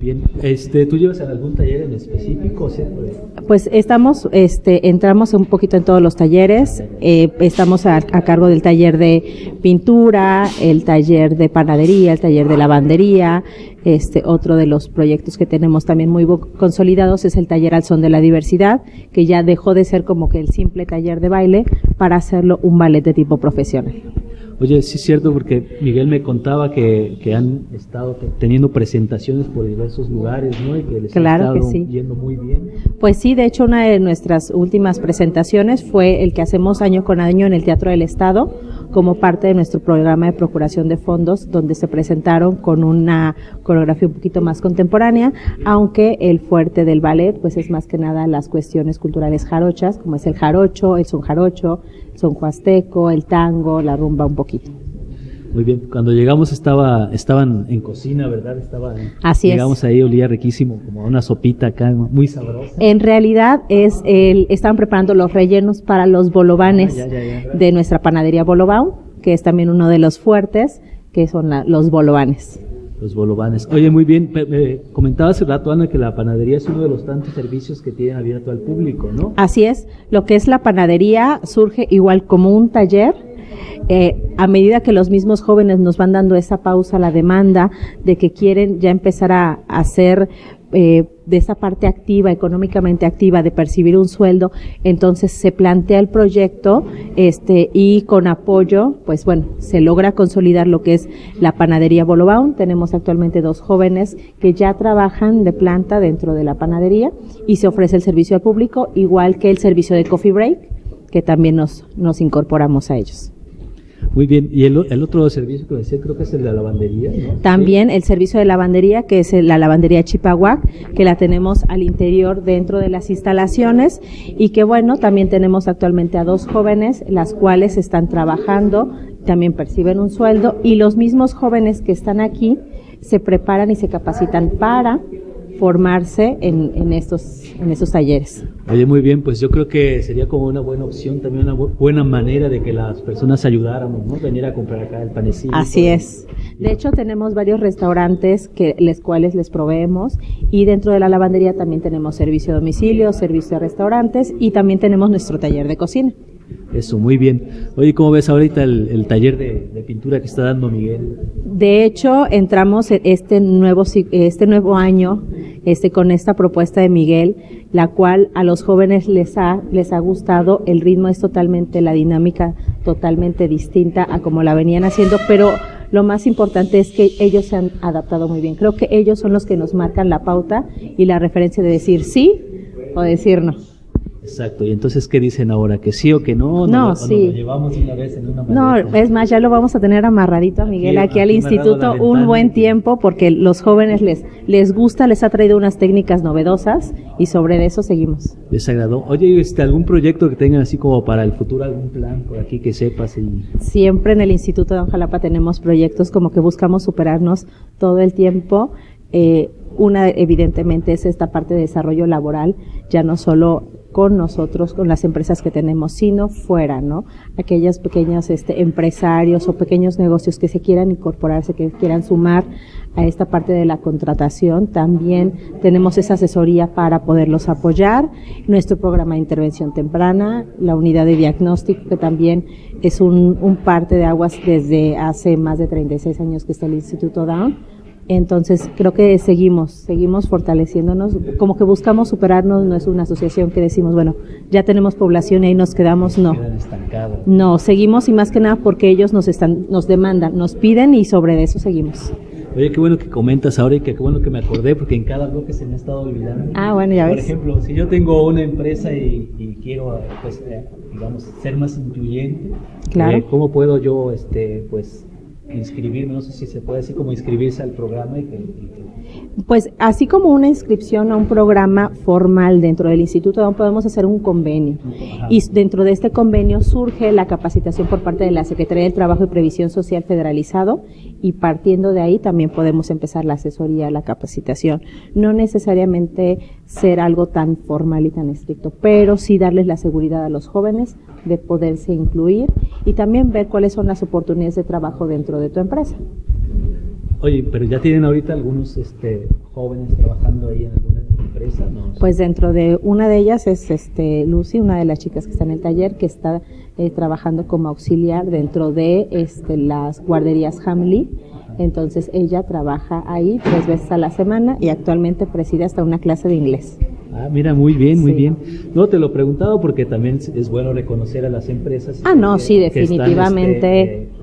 Bien, este, ¿tú llevas algún taller en específico? Pues estamos, este, entramos un poquito en todos los talleres. Eh, estamos a, cargo del taller de pintura, el taller de panadería, el taller de lavandería. Este, otro de los proyectos que tenemos también muy consolidados es el taller al son de la diversidad, que ya dejó de ser como que el simple taller de baile para hacerlo un ballet de tipo profesional. Oye, sí es cierto porque Miguel me contaba que, que han estado teniendo presentaciones por diversos lugares, ¿no? Y que les claro ha estado yendo muy bien. Pues sí, de hecho una de nuestras últimas presentaciones fue el que hacemos año con año en el Teatro del Estado como parte de nuestro programa de procuración de fondos, donde se presentaron con una coreografía un poquito más contemporánea, aunque el fuerte del ballet pues es más que nada las cuestiones culturales jarochas, como es el jarocho, el son jarocho, son huasteco, el tango, la rumba un poquito. Muy bien, cuando llegamos estaba, estaban en cocina, ¿verdad? Estaba, Así llegamos ahí, olía riquísimo, como una sopita acá, muy sabrosa. En realidad es el, estaban preparando los rellenos para los bolovanes ah, de nuestra panadería Bolobau, que es también uno de los fuertes, que son los bolovanes. Los bolovanes. Oye, muy bien, me comentaba hace rato, Ana, que la panadería es uno de los tantos servicios que tienen abierto al público, ¿no? Así es. Lo que es la panadería surge igual como un taller. Eh, a medida que los mismos jóvenes nos van dando esa pausa, la demanda de que quieren ya empezar a hacer eh, de esa parte activa, económicamente activa, de percibir un sueldo, entonces se plantea el proyecto, este, y con apoyo, pues bueno, se logra consolidar lo que es la panadería Bolobaum. Tenemos actualmente dos jóvenes que ya trabajan de planta dentro de la panadería y se ofrece el servicio al público, igual que el servicio de coffee break, que también nos, nos incorporamos a ellos. Muy bien, y el, otro servicio que decía creo que es el de la lavandería. También el servicio de lavandería, que es la lavandería Chipahuac, que la tenemos al interior dentro de las instalaciones y que bueno, también tenemos actualmente a dos jóvenes, las cuales están trabajando, también perciben un sueldo y los mismos jóvenes que están aquí se preparan y se capacitan para formarse en, en, estos, en estos talleres. Oye, muy bien, pues yo creo que sería como una buena opción, también una buena manera de que las personas ayudáramos, ¿no? Venir a comprar acá el panecito. Así es. De hecho, tenemos varios restaurantes que les cuales les proveemos y dentro de la lavandería también tenemos servicio de domicilio, servicio de restaurantes y también tenemos nuestro taller de cocina. Eso, muy bien. Oye, ¿cómo ves ahorita el, taller de, pintura que está dando Miguel? De hecho, entramos este nuevo, este nuevo año este, con esta propuesta de Miguel, la cual a los jóvenes les ha, les ha gustado. El ritmo es totalmente, la dinámica totalmente distinta a como la venían haciendo, pero lo más importante es que ellos se han adaptado muy bien. Creo que ellos son los que nos marcan la pauta y la referencia de decir sí o decir no. Exacto, y entonces, ¿qué dicen ahora? ¿Que sí o que no? No, sí. Lo llevamos una vez en una No, es más, ya lo vamos a tener amarradito a Miguel aquí, al instituto un buen tiempo porque los jóvenes les, les gusta, les ha traído unas técnicas novedosas y sobre eso seguimos. Les agradó. Oye, este, ¿algún proyecto que tengan así como para el futuro, algún plan por aquí que sepas? Y... Siempre en el Instituto de Jalapa tenemos proyectos como que buscamos superarnos todo el tiempo. Eh, una, evidentemente, es esta parte de desarrollo laboral, ya no solo con nosotros, con las empresas que tenemos, sino fuera, ¿no? Aquellos pequeños este, empresarios o pequeños negocios que se quieran incorporarse, que quieran sumar a esta parte de la contratación. También tenemos esa asesoría para poderlos apoyar. Nuestro programa de intervención temprana, la unidad de diagnóstico, que también es un, un parte de aguas desde hace más de 36 años que está el Instituto Down entonces, creo que seguimos, seguimos fortaleciéndonos, como que buscamos superarnos, no es una asociación que decimos, bueno, ya tenemos población y ahí nos quedamos, no. No, seguimos y más que nada porque ellos nos están, nos demandan, nos piden y sobre eso seguimos. Oye, qué bueno que comentas ahora y que qué bueno que me acordé porque en cada bloque se me ha estado olvidando. Ah, bueno, ya ves. Por ejemplo, si yo tengo una empresa y, quiero, pues, eh, digamos, ser más incluyente, claro. Eh, ¿cómo puedo yo, este, pues, inscribirme, no sé si se puede así como inscribirse al programa. Y Pues así como una inscripción a un programa formal dentro del instituto, podemos hacer un convenio. Y dentro de este convenio surge la capacitación por parte de la Secretaría del Trabajo y Previsión Social Federalizado y partiendo de ahí también podemos empezar la asesoría, la capacitación. No necesariamente ser algo tan formal y tan estricto, pero sí darles la seguridad a los jóvenes de poderse incluir y también ver cuáles son las oportunidades de trabajo dentro de tu empresa. Oye, pero ya tienen ahorita algunos este, jóvenes trabajando ahí en alguna empresa, ¿no? Pues dentro de una de ellas es este Lucy, una de las chicas que está en el taller, que está eh, trabajando como auxiliar dentro de este, las guarderías Hamley. Entonces ella trabaja ahí tres veces a la semana y actualmente preside hasta una clase de inglés. Ah, mira, muy bien, muy bien. No, te lo preguntaba porque también es bueno reconocer a las empresas. Ah, no, sí, definitivamente. Este,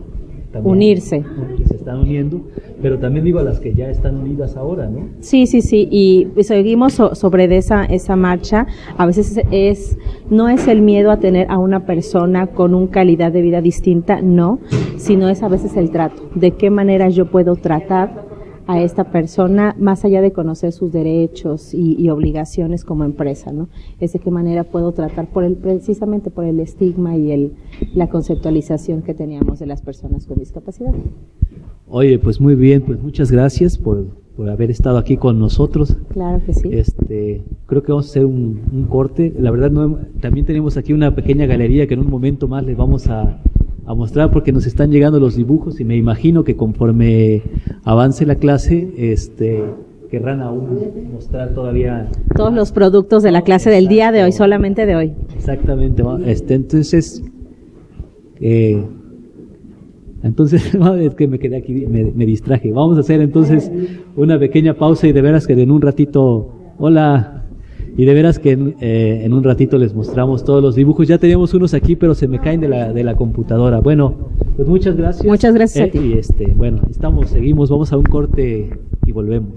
unirse. se están uniendo, pero también digo a las que ya están unidas ahora, ¿no? Sí, sí, sí, y seguimos sobre esa, esa marcha. A veces es, no es el miedo a tener a una persona con una calidad de vida distinta, no, sino es a veces el trato. De qué manera yo puedo tratar a esta persona más allá de conocer sus derechos y, obligaciones como empresa, ¿no? Es de qué manera puedo tratar por el, precisamente por el estigma y el, la conceptualización que teníamos de las personas con discapacidad. Oye, pues muy bien, pues muchas gracias por, por haber estado aquí con nosotros. Claro que sí. Este, creo que vamos a hacer un, un corte. La verdad, no, también tenemos aquí una pequeña galería que en un momento más les vamos a, a mostrar porque nos están llegando los dibujos y me imagino que conforme avance la clase, este querrán aún mostrar todavía todos los productos de la clase del día de hoy, solamente de hoy. Exactamente. Este, entonces, eh, Entonces, es que me quedé aquí, me, distraje. Vamos a hacer entonces una pequeña pausa y de veras que en un ratito, hola, y de veras que en, eh, en, un ratito les mostramos todos los dibujos. Ya teníamos unos aquí, pero se me caen de la, de la computadora. Bueno, pues muchas gracias. Muchas gracias a eh, ti. Y este, bueno, estamos, seguimos, vamos a un corte y volvemos.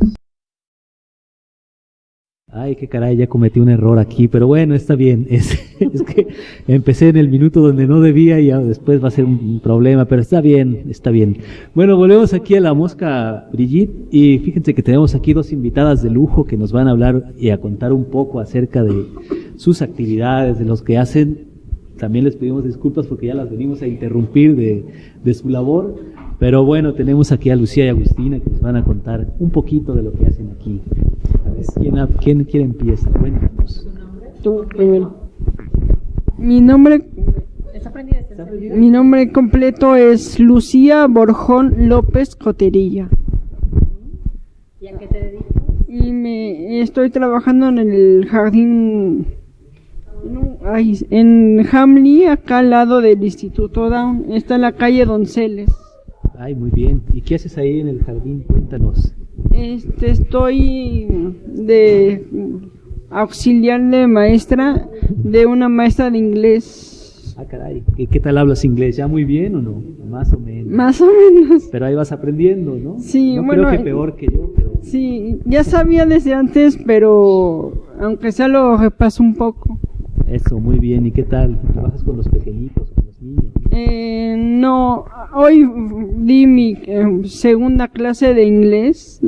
Ay, qué caray, ya cometí un error aquí, pero bueno, está bien. Es, que empecé en el minuto donde no debía y después va a ser un problema, pero está bien, está bien. Bueno, volvemos aquí a la mosca Brigitte y fíjense que tenemos aquí dos invitadas de lujo que nos van a hablar y a contar un poco acerca de sus actividades, de los que hacen. También les pedimos disculpas porque ya las venimos a interrumpir de, de su labor, pero bueno, tenemos aquí a Lucía y Agustina que nos van a contar un poquito de lo que hacen aquí. ¿Quién, quién, quién empieza? Cuéntanos. Tú primero. Mi nombre, mi nombre completo es Lucía Borjón López Coterilla. ¿Y a qué te dedicas? Y me estoy trabajando en el jardín en Hamley, acá al lado del Instituto Down. Está en la calle Donceles. Ay, muy bien. ¿Y qué haces ahí en el jardín? Cuéntanos. Este, estoy de auxiliar de maestra de una maestra de inglés. Ah, caray. ¿Y qué tal hablas inglés? ¿Ya muy bien o no? Más o menos. Más o menos. Pero ahí vas aprendiendo, ¿no? Sí, no bueno. Creo que peor que yo, pero. Sí, ya sabía desde antes, pero aunque sea lo repaso un poco. Eso, muy bien. ¿Y qué tal? ¿Trabajas con los pequeñitos? Eh, no, hoy di mi eh, segunda clase de inglés,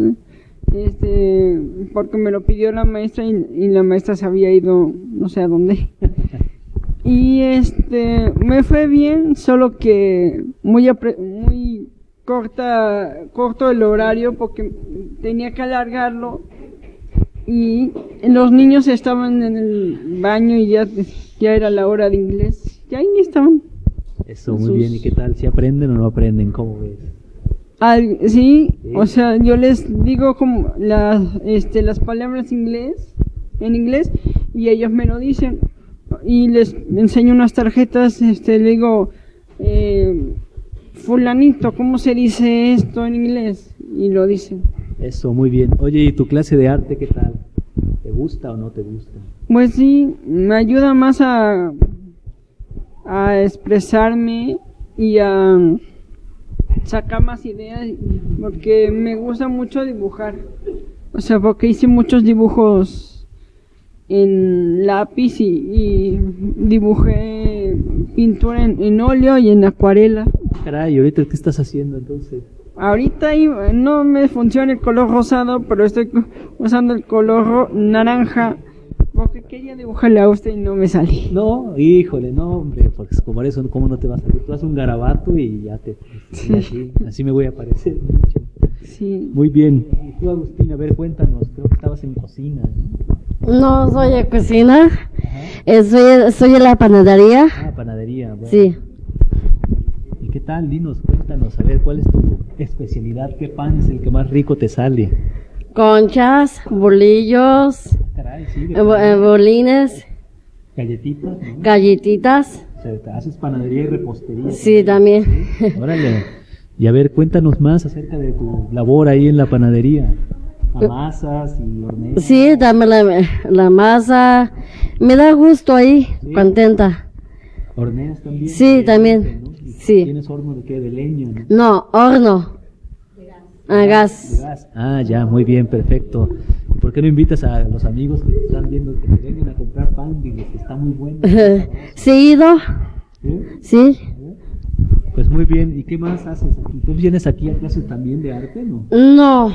este, porque me lo pidió la maestra y, la maestra se había ido no sé a dónde. y este, me fue bien, solo que muy, muy corta, corto el horario porque tenía que alargarlo y los niños estaban en el baño y ya, ya era la hora de inglés. Ya ahí estaban. Eso, muy bien. ¿Y qué tal? ¿Si aprenden o no aprenden? ¿Cómo ves? sí, o sea, yo les digo como las, este, las palabras inglés, en inglés y ellos me lo dicen y les enseño unas tarjetas, este, le digo, eh, fulanito, ¿cómo se dice esto en inglés? Y lo dicen. Eso, muy bien. Oye, ¿y tu clase de arte qué tal? ¿Te gusta o no te gusta? Pues sí, me ayuda más a a expresarme y a sacar más ideas porque me gusta mucho dibujar. O sea, porque hice muchos dibujos en lápiz y, dibujé pintura en, óleo y en acuarela. Caray, ¿ahorita qué estás haciendo entonces? Ahorita no me funciona el color rosado, pero estoy usando el color naranja porque quería dibujarle a usted y no me salí. No, híjole, no, hombre, porque como eso, ¿cómo no te va a salir? Tú haces un garabato y ya te. así, así, me voy a aparecer Sí. Muy bien. Y tú, Agustín, a ver, cuéntanos, creo que estabas en cocina. No, soy de cocina. Eh, soy, soy de la panadería. Ah, panadería, bueno. Sí. ¿Y qué tal? Dinos, cuéntanos, a ver, ¿cuál es tu especialidad? ¿Qué pan es el que más rico te sale? Conchas, bolillos, Caray, sí, eh, eh, bolines, galletitas. Galletitas. O sea, haces panadería y repostería. Sí, también. Órale. Y a ver, cuéntanos más acerca de tu labor ahí en la panadería. Amasas y horneas. Sí, dame la, la masa. Me da gusto ahí, contenta. ¿Horneas también? Sí, también. Sí. ¿Tienes horno de qué? ¿De leña? No, horno. A gas. Ah, ya, muy bien, perfecto. ¿Por qué no invitas a los amigos que están viendo que te vengan a comprar pan? que está muy bueno. sí, ido. ¿Sí? Pues muy bien. ¿Y qué más haces aquí? ¿Tú vienes aquí a clases también de arte, no? No.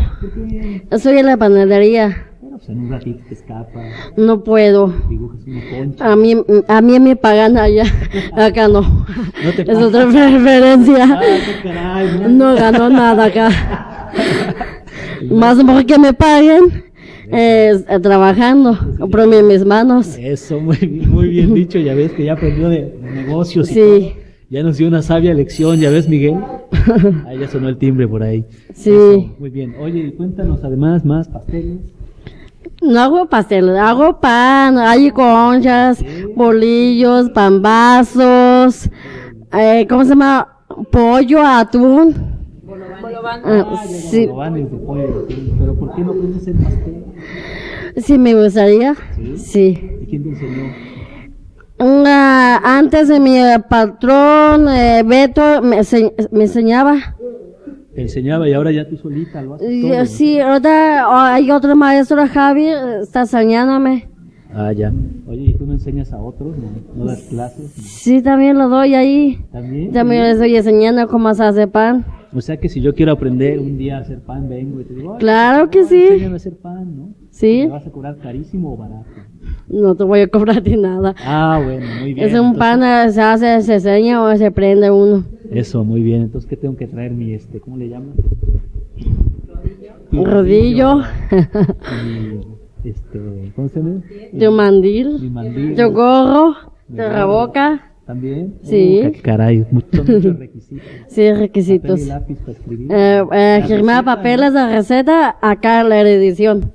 Soy en la panadería. Bueno, pues en un ratito te escapas. No puedo. Dibujas una concha. A mí, a mí me pagan allá. Acá no. ¿No te es otra preferencia. Ah, qué caray, no ganó nada acá. Más que me paguen eh, trabajando, compré mis manos. Eso, muy bien, muy bien dicho, ya ves que ya aprendió de, negocios y sí. Ya nos dio una sabia lección, ¿ya ves, Miguel? Ahí ya sonó el timbre por ahí. Sí. muy bien. Oye, cuéntanos además más pasteles. No hago pasteles, hago pan, hay conchas, bolillos, pambazos, eh, ¿cómo se llama? pollo, atún. Ah, sí. Pero ¿por qué no aprendes hacer pastel? Sí, me gustaría. Sí. ¿Y quién te enseñó? antes de mi patrón, eh, Beto, me, me enseñaba. Te enseñaba y ahora ya tú solita lo haces Sí, ahora hay otro maestro, Javi, está enseñándome. Ah, ya. Oye, ¿y tú no enseñas a otros? ¿No, das clases? Sí, también lo doy ahí. ¿También? También les estoy enseñando cómo se hace pan. O sea que si yo quiero aprender un día a hacer pan, vengo y te digo, claro que sí. Enséñame a hacer pan, ¿no? Sí. ¿Me vas a cobrar carísimo o barato? No te voy a cobrar ni nada. Ah, bueno, muy bien. Es un pan, se hace, se enseña o se prende uno. Eso, muy bien. Entonces, ¿qué tengo que traer mi, este, ¿cómo le llaman? Rodillo. este, ¿cómo se llama? De mandil. Mi mandil. Gorro. La boca. ¿También? Sí. Uh, caray, muchos, muchos requisitos. Sí, requisitos. Papel y lápiz para escribir. Eh, eh, firmar papeles de receta, acá la edición.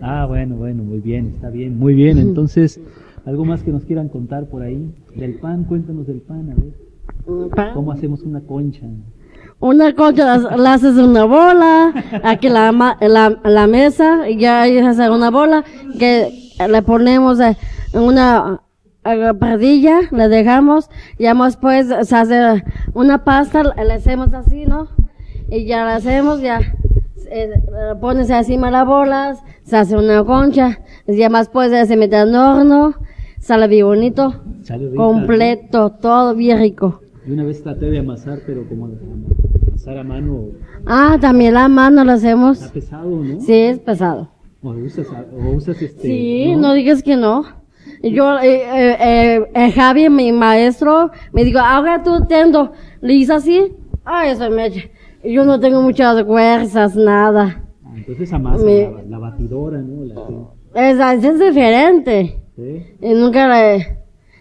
Ah, bueno, bueno, muy bien, está bien, muy bien. Entonces, ¿algo más que nos quieran contar por ahí? Del pan, cuéntanos del pan, a ver. ¿Cómo hacemos una concha? Una concha la, haces una bola, aquí la, la, la mesa, ya hace una bola, que le ponemos en una perdilla, le dejamos, ya después se hace una pasta, le hacemos así, ¿no? Y ya la hacemos, ya eh, pones encima las bolas, se hace una concha, ya más pues se mete al horno, sale bien bonito, completo, todo bien rico. Y una vez traté de amasar, pero como amasar a mano. Ah, también la mano lo hacemos. Está pesado, ¿no? Sí, es pesado. ¿O usas, o usas este? Sí, no, digas que no. Yo, eh, eh, eh, Javi, mi maestro, me dijo, ahora tú tendo, le hice así, ah, eso me yo no tengo muchas fuerzas, nada. Ah, entonces amasa la, batidora, ¿no? La es, es diferente. ¿Sí? Y nunca le,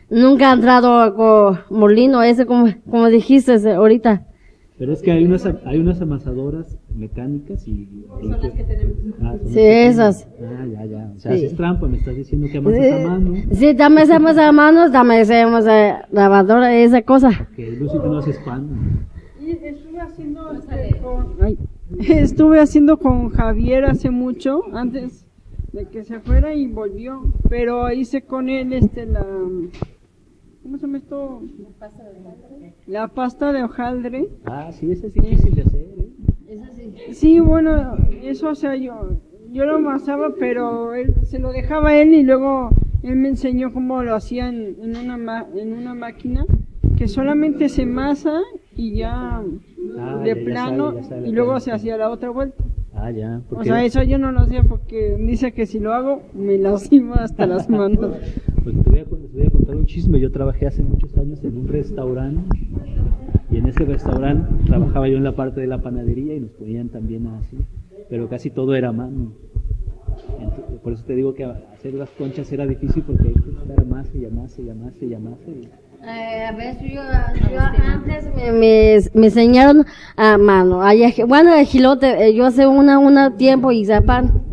nunca ha entrado con molino ese como, como dijiste ahorita. Pero es que hay unas, hay unas amasadoras mecánicas y... Son las que tenemos. Ah, sí, esas. Ah, ya, ya. O sea, haces trampa, me estás diciendo que amasas a mano. Sí, también hacemos a mano, también hacemos a lavadora, esa cosa. Que Lucy, tú no haces pan estuve haciendo este, con, estuve haciendo con Javier hace mucho, antes de que se fuera y volvió, pero hice con él este la ¿cómo se llama esto? La pasta de hojaldre. La pasta de hojaldre. Ah, sí, esa es difícil de hacer. Sí. Bueno, eso o sea, yo yo lo amasaba, pero él se lo dejaba él y luego él me enseñó cómo lo hacían en una en una máquina que solamente se masa y ya ah, de plano y luego se hacía la otra vuelta. Ah, ya. O sea, eso yo no lo hacía porque dice que si lo hago me lastima hasta las manos. Pues te voy, a, voy a contar un chisme. Yo trabajé hace muchos años en un restaurante y en ese restaurante trabajaba yo en la parte de la panadería y nos ponían también así, pero casi todo era mano. por eso te digo que hacer las conchas era difícil porque hay que estar más y más y más y más. Eh, a ver, yo, yo antes me, me, me, enseñaron a mano. Allá, bueno, el gilote, eh, yo hace una, una tiempo y pan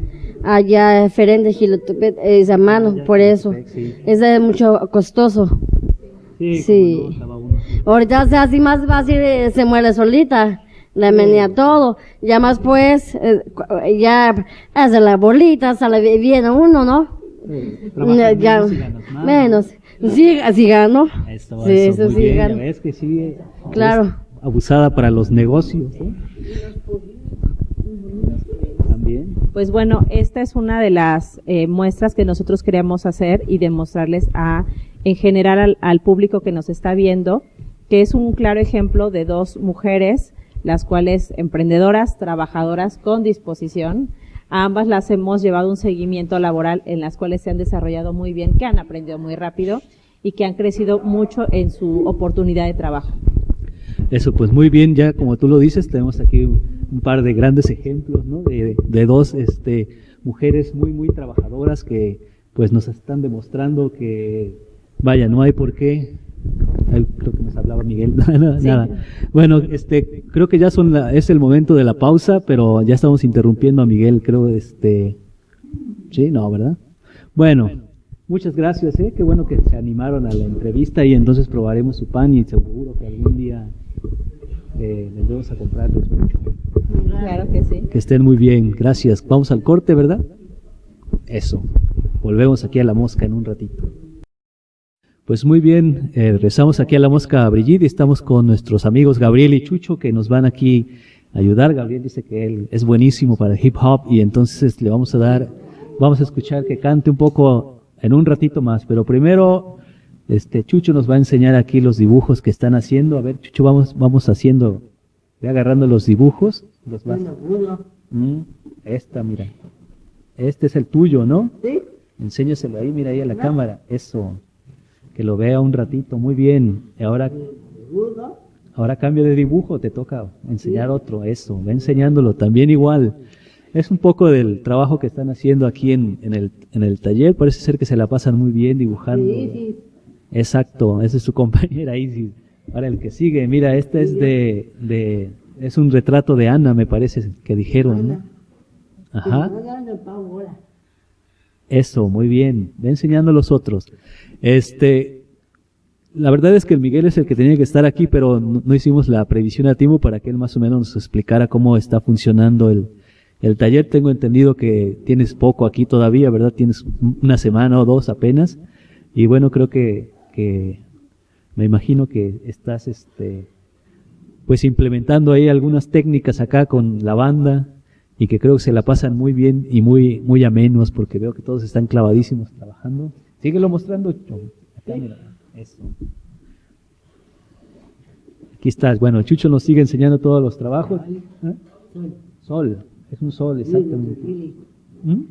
allá diferente gilote es a mano, por eso. Es mucho costoso. Sí. sí. Ahorita se hace más fácil, eh, se muere solita. La menea todo. Ya más pues, eh, ya hace la bolita, sale bien uno, ¿no? ya, menos. Sí, así gano. sí, eso, sí bien. ¿Ves que sí? Claro. Abusada para los negocios. ¿eh? También. Pues bueno, esta es una de las eh, muestras que nosotros queríamos hacer y demostrarles a, en general al, al público que nos está viendo, que es un claro ejemplo de dos mujeres, las cuales emprendedoras, trabajadoras con disposición, a ambas las hemos llevado un seguimiento laboral en las cuales se han desarrollado muy bien, que han aprendido muy rápido y que han crecido mucho en su oportunidad de trabajo. Eso, pues muy bien, ya como tú lo dices, tenemos aquí un, par de grandes ejemplos, ¿no? De, de, dos este, mujeres muy, muy trabajadoras que pues nos están demostrando que, vaya, no hay por qué creo que nos hablaba Miguel. nada, Bueno, este, creo que ya son es el momento de la pausa, pero ya estamos interrumpiendo a Miguel, creo, este, sí, no, ¿verdad? Bueno, muchas gracias, ¿eh? Qué bueno que se animaron a la entrevista y entonces probaremos su pan y seguro que algún día eh, vendremos a comprarles mucho. Claro que sí. Que estén muy bien, gracias. Vamos al corte, ¿verdad? Eso. Volvemos aquí a la mosca en un ratito. Pues muy bien, eh, regresamos aquí a la mosca Brigitte y estamos con nuestros amigos Gabriel y Chucho que nos van aquí a ayudar. Gabriel dice que él es buenísimo para el hip hop y entonces le vamos a dar, vamos a escuchar que cante un poco en un ratito más, pero primero este Chucho nos va a enseñar aquí los dibujos que están haciendo. A ver, Chucho, vamos, vamos haciendo, ve agarrando los dibujos. Los vas. Mm, esta, mira. Este es el tuyo, ¿no? Sí. Enséñaselo ahí, mira ahí a la cámara. Eso. Que lo vea un ratito. Muy bien. Y ahora, ahora cambio de dibujo. Te toca enseñar otro. Eso. Ve enseñándolo. También igual. Es un poco del trabajo que están haciendo aquí en, en, el, en el taller. Parece ser que se la pasan muy bien dibujando. Exacto. Esa es su compañera Isis. Ahora el que sigue. Mira, este es de, de es un retrato de Ana, me parece que dijeron. ¿no? Ajá. Eso, muy bien. Ve enseñando a los otros. Este, la verdad es que el Miguel es el que tenía que estar aquí, pero no, hicimos la previsión a tiempo para que él más o menos nos explicara cómo está funcionando el, el taller. Tengo entendido que tienes poco aquí todavía, ¿verdad? Tienes una semana o dos apenas. Y bueno, creo que, que me imagino que estás, este, pues implementando ahí algunas técnicas acá con la banda y que creo que se la pasan muy bien y muy muy amenos porque veo que todos están clavadísimos trabajando. Síguelo mostrando, Chucho. Acá, mira, eso. Aquí estás. Bueno, Chucho nos sigue enseñando todos los trabajos. ¿Eh? Sol, es un sol, exactamente. ¿Mm?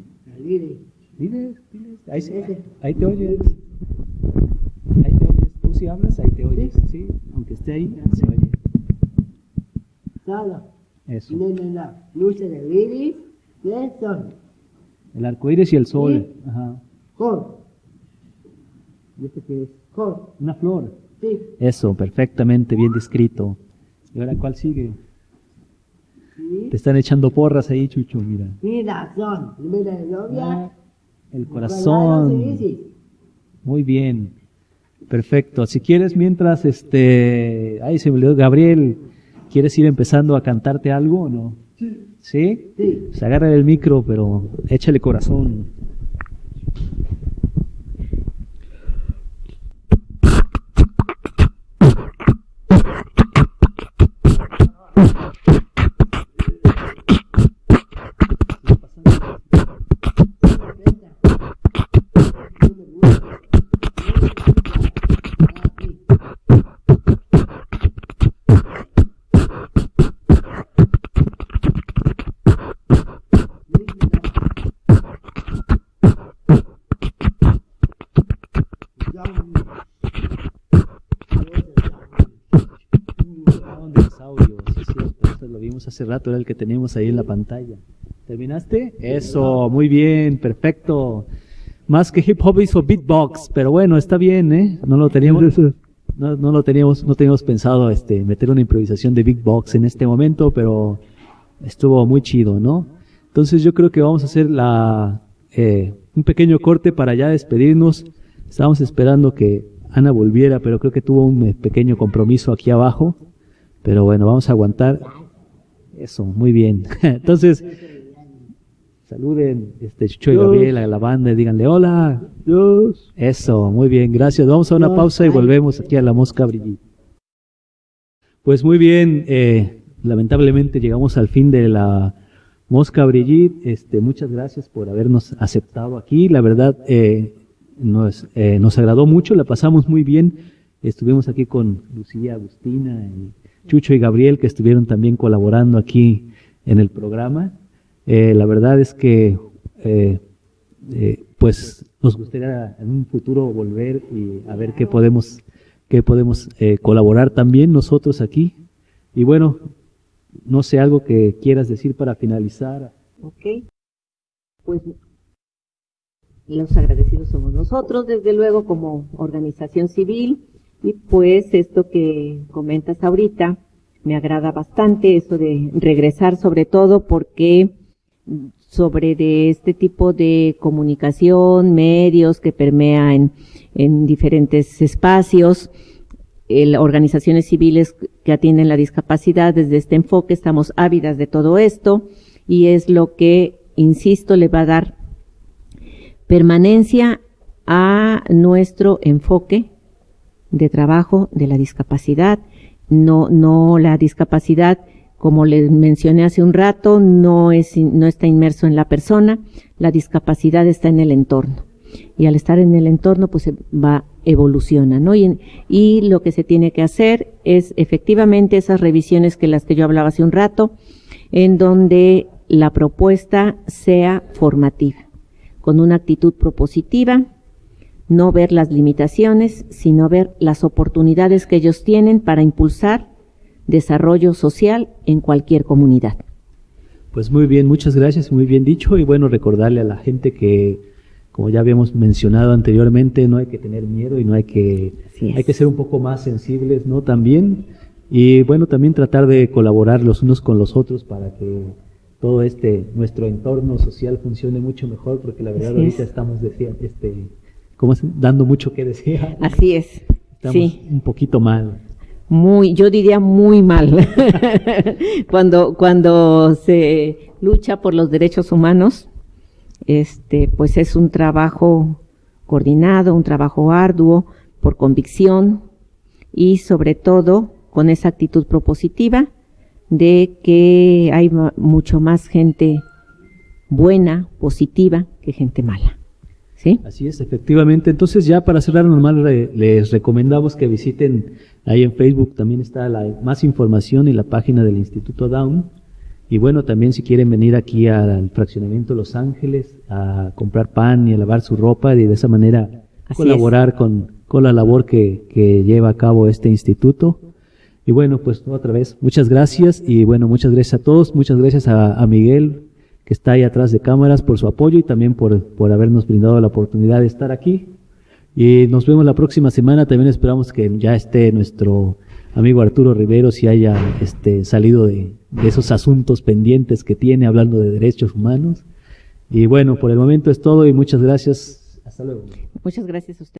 Ahí, se- ahí te oyes. Ahí te oyes. Tú si hablas, ahí te oyes. Sí, aunque esté ahí, se oye. Solo. Eso. Las luces de iris de sol. El arco iris y el sol. Ajá. Jor. ¿Y este qué es? Jor. Una flor. Sí. Eso, perfectamente bien descrito. ¿Y ahora cuál sigue? Sí. Te están echando porras ahí, Chucho, mira. Mira, son. Mira novia. El corazón. Muy bien. Perfecto. Si quieres, mientras, este, ay, se me olvidó, Gabriel, ¿quieres ir empezando a cantarte algo o no? ¿Sí? Sí. Pues agarra el micro, pero échale corazón. Grababan de los audios, sí, es cierto, esto lo vimos hace rato, era el que teníamos ahí en la pantalla. ¿Terminaste? Eso, muy bien, perfecto. Más que hip hop hizo beatbox, pero bueno, está bien, ¿eh? No lo teníamos, no, no lo teníamos, no teníamos pensado, este, meter una improvisación de beatbox en este momento, pero estuvo muy chido, ¿no? Entonces yo creo que vamos a hacer la, eh, un pequeño corte para ya despedirnos. Estábamos esperando que Ana volviera, pero creo que tuvo un eh, pequeño compromiso aquí abajo. Pero bueno, vamos a aguantar. Eso, muy bien. Entonces, saluden este Chucho y Gabriel a la banda y díganle hola. Dios. Eso, muy bien, gracias. Vamos a una pausa y volvemos aquí a la Mosca Brigitte. Pues muy bien, eh, lamentablemente llegamos al fin de la Mosca Brigitte. Este, muchas gracias por habernos aceptado aquí. La verdad, eh, nos, eh, nos agradó mucho, la pasamos muy bien. Estuvimos aquí con Lucía, Agustina, y Chucho y Gabriel, que estuvieron también colaborando aquí en el programa. Eh, la verdad es que, eh, eh, pues, nos gustaría en un futuro volver y a ver qué podemos, qué podemos eh, colaborar también nosotros aquí. Y bueno, no sé algo que quieras decir para finalizar. Ok. Pues los agradecidos somos nosotros, desde luego, como organización civil. Y pues esto que comentas ahorita me agrada bastante, eso de regresar sobre todo porque mm, sobre de este tipo de comunicación, medios que permea en, en diferentes espacios, el- organizaciones civiles que atienden la discapacidad desde este enfoque, estamos ávidas de todo esto y es lo que, insisto, le va a dar permanencia a nuestro enfoque de trabajo de la discapacidad. No, no la discapacidad, como les mencioné hace un rato, no es, no está inmerso en la persona, la discapacidad está en el entorno. Y al estar en el entorno, pues va, evoluciona, ¿no? Y, y lo que se tiene que hacer es efectivamente esas revisiones que las que yo hablaba hace un rato, en donde la propuesta sea formativa, con una actitud propositiva, no ver las limitaciones, sino ver las oportunidades que ellos tienen para impulsar desarrollo social en cualquier comunidad. Pues muy bien, muchas gracias, muy bien dicho. Y bueno, recordarle a la gente que, como ya habíamos mencionado anteriormente, no hay que tener miedo y no hay que, hay que ser un poco más sensibles, ¿no? También. Y bueno, también tratar de colaborar los unos con los otros para que todo este, nuestro entorno social funcione mucho mejor, porque la verdad Así ahorita es. estamos, decía, este, ¿cómo es? dando mucho que decir. Así es. Estamos Sí. un poquito mal. Muy, yo diría muy mal. cuando, cuando se lucha por los derechos humanos, este, pues es un trabajo coordinado, un trabajo arduo, por convicción y sobre todo con esa actitud propositiva de que hay mucho más gente buena, positiva, que gente mala. ¿Sí? Así es, efectivamente. Entonces ya para cerrar normal re- les recomendamos que visiten ahí en Facebook también está la más información y la página del Instituto Down. Y bueno, también si quieren venir aquí al fraccionamiento Los Ángeles a comprar pan y a lavar su ropa y de esa manera Así colaborar con, con la labor que, que lleva a cabo este instituto. Y bueno, pues otra vez, muchas gracias y bueno, muchas gracias a todos, muchas gracias a, a Miguel que está ahí atrás de cámaras por su apoyo y también por, por habernos brindado la oportunidad de estar aquí. Y nos vemos la próxima semana, también esperamos que ya esté nuestro amigo Arturo Rivero si haya este, salido de, de esos asuntos pendientes que tiene hablando de derechos humanos. Y bueno, por el momento es todo y muchas gracias. Hasta luego. Muchas gracias a usted.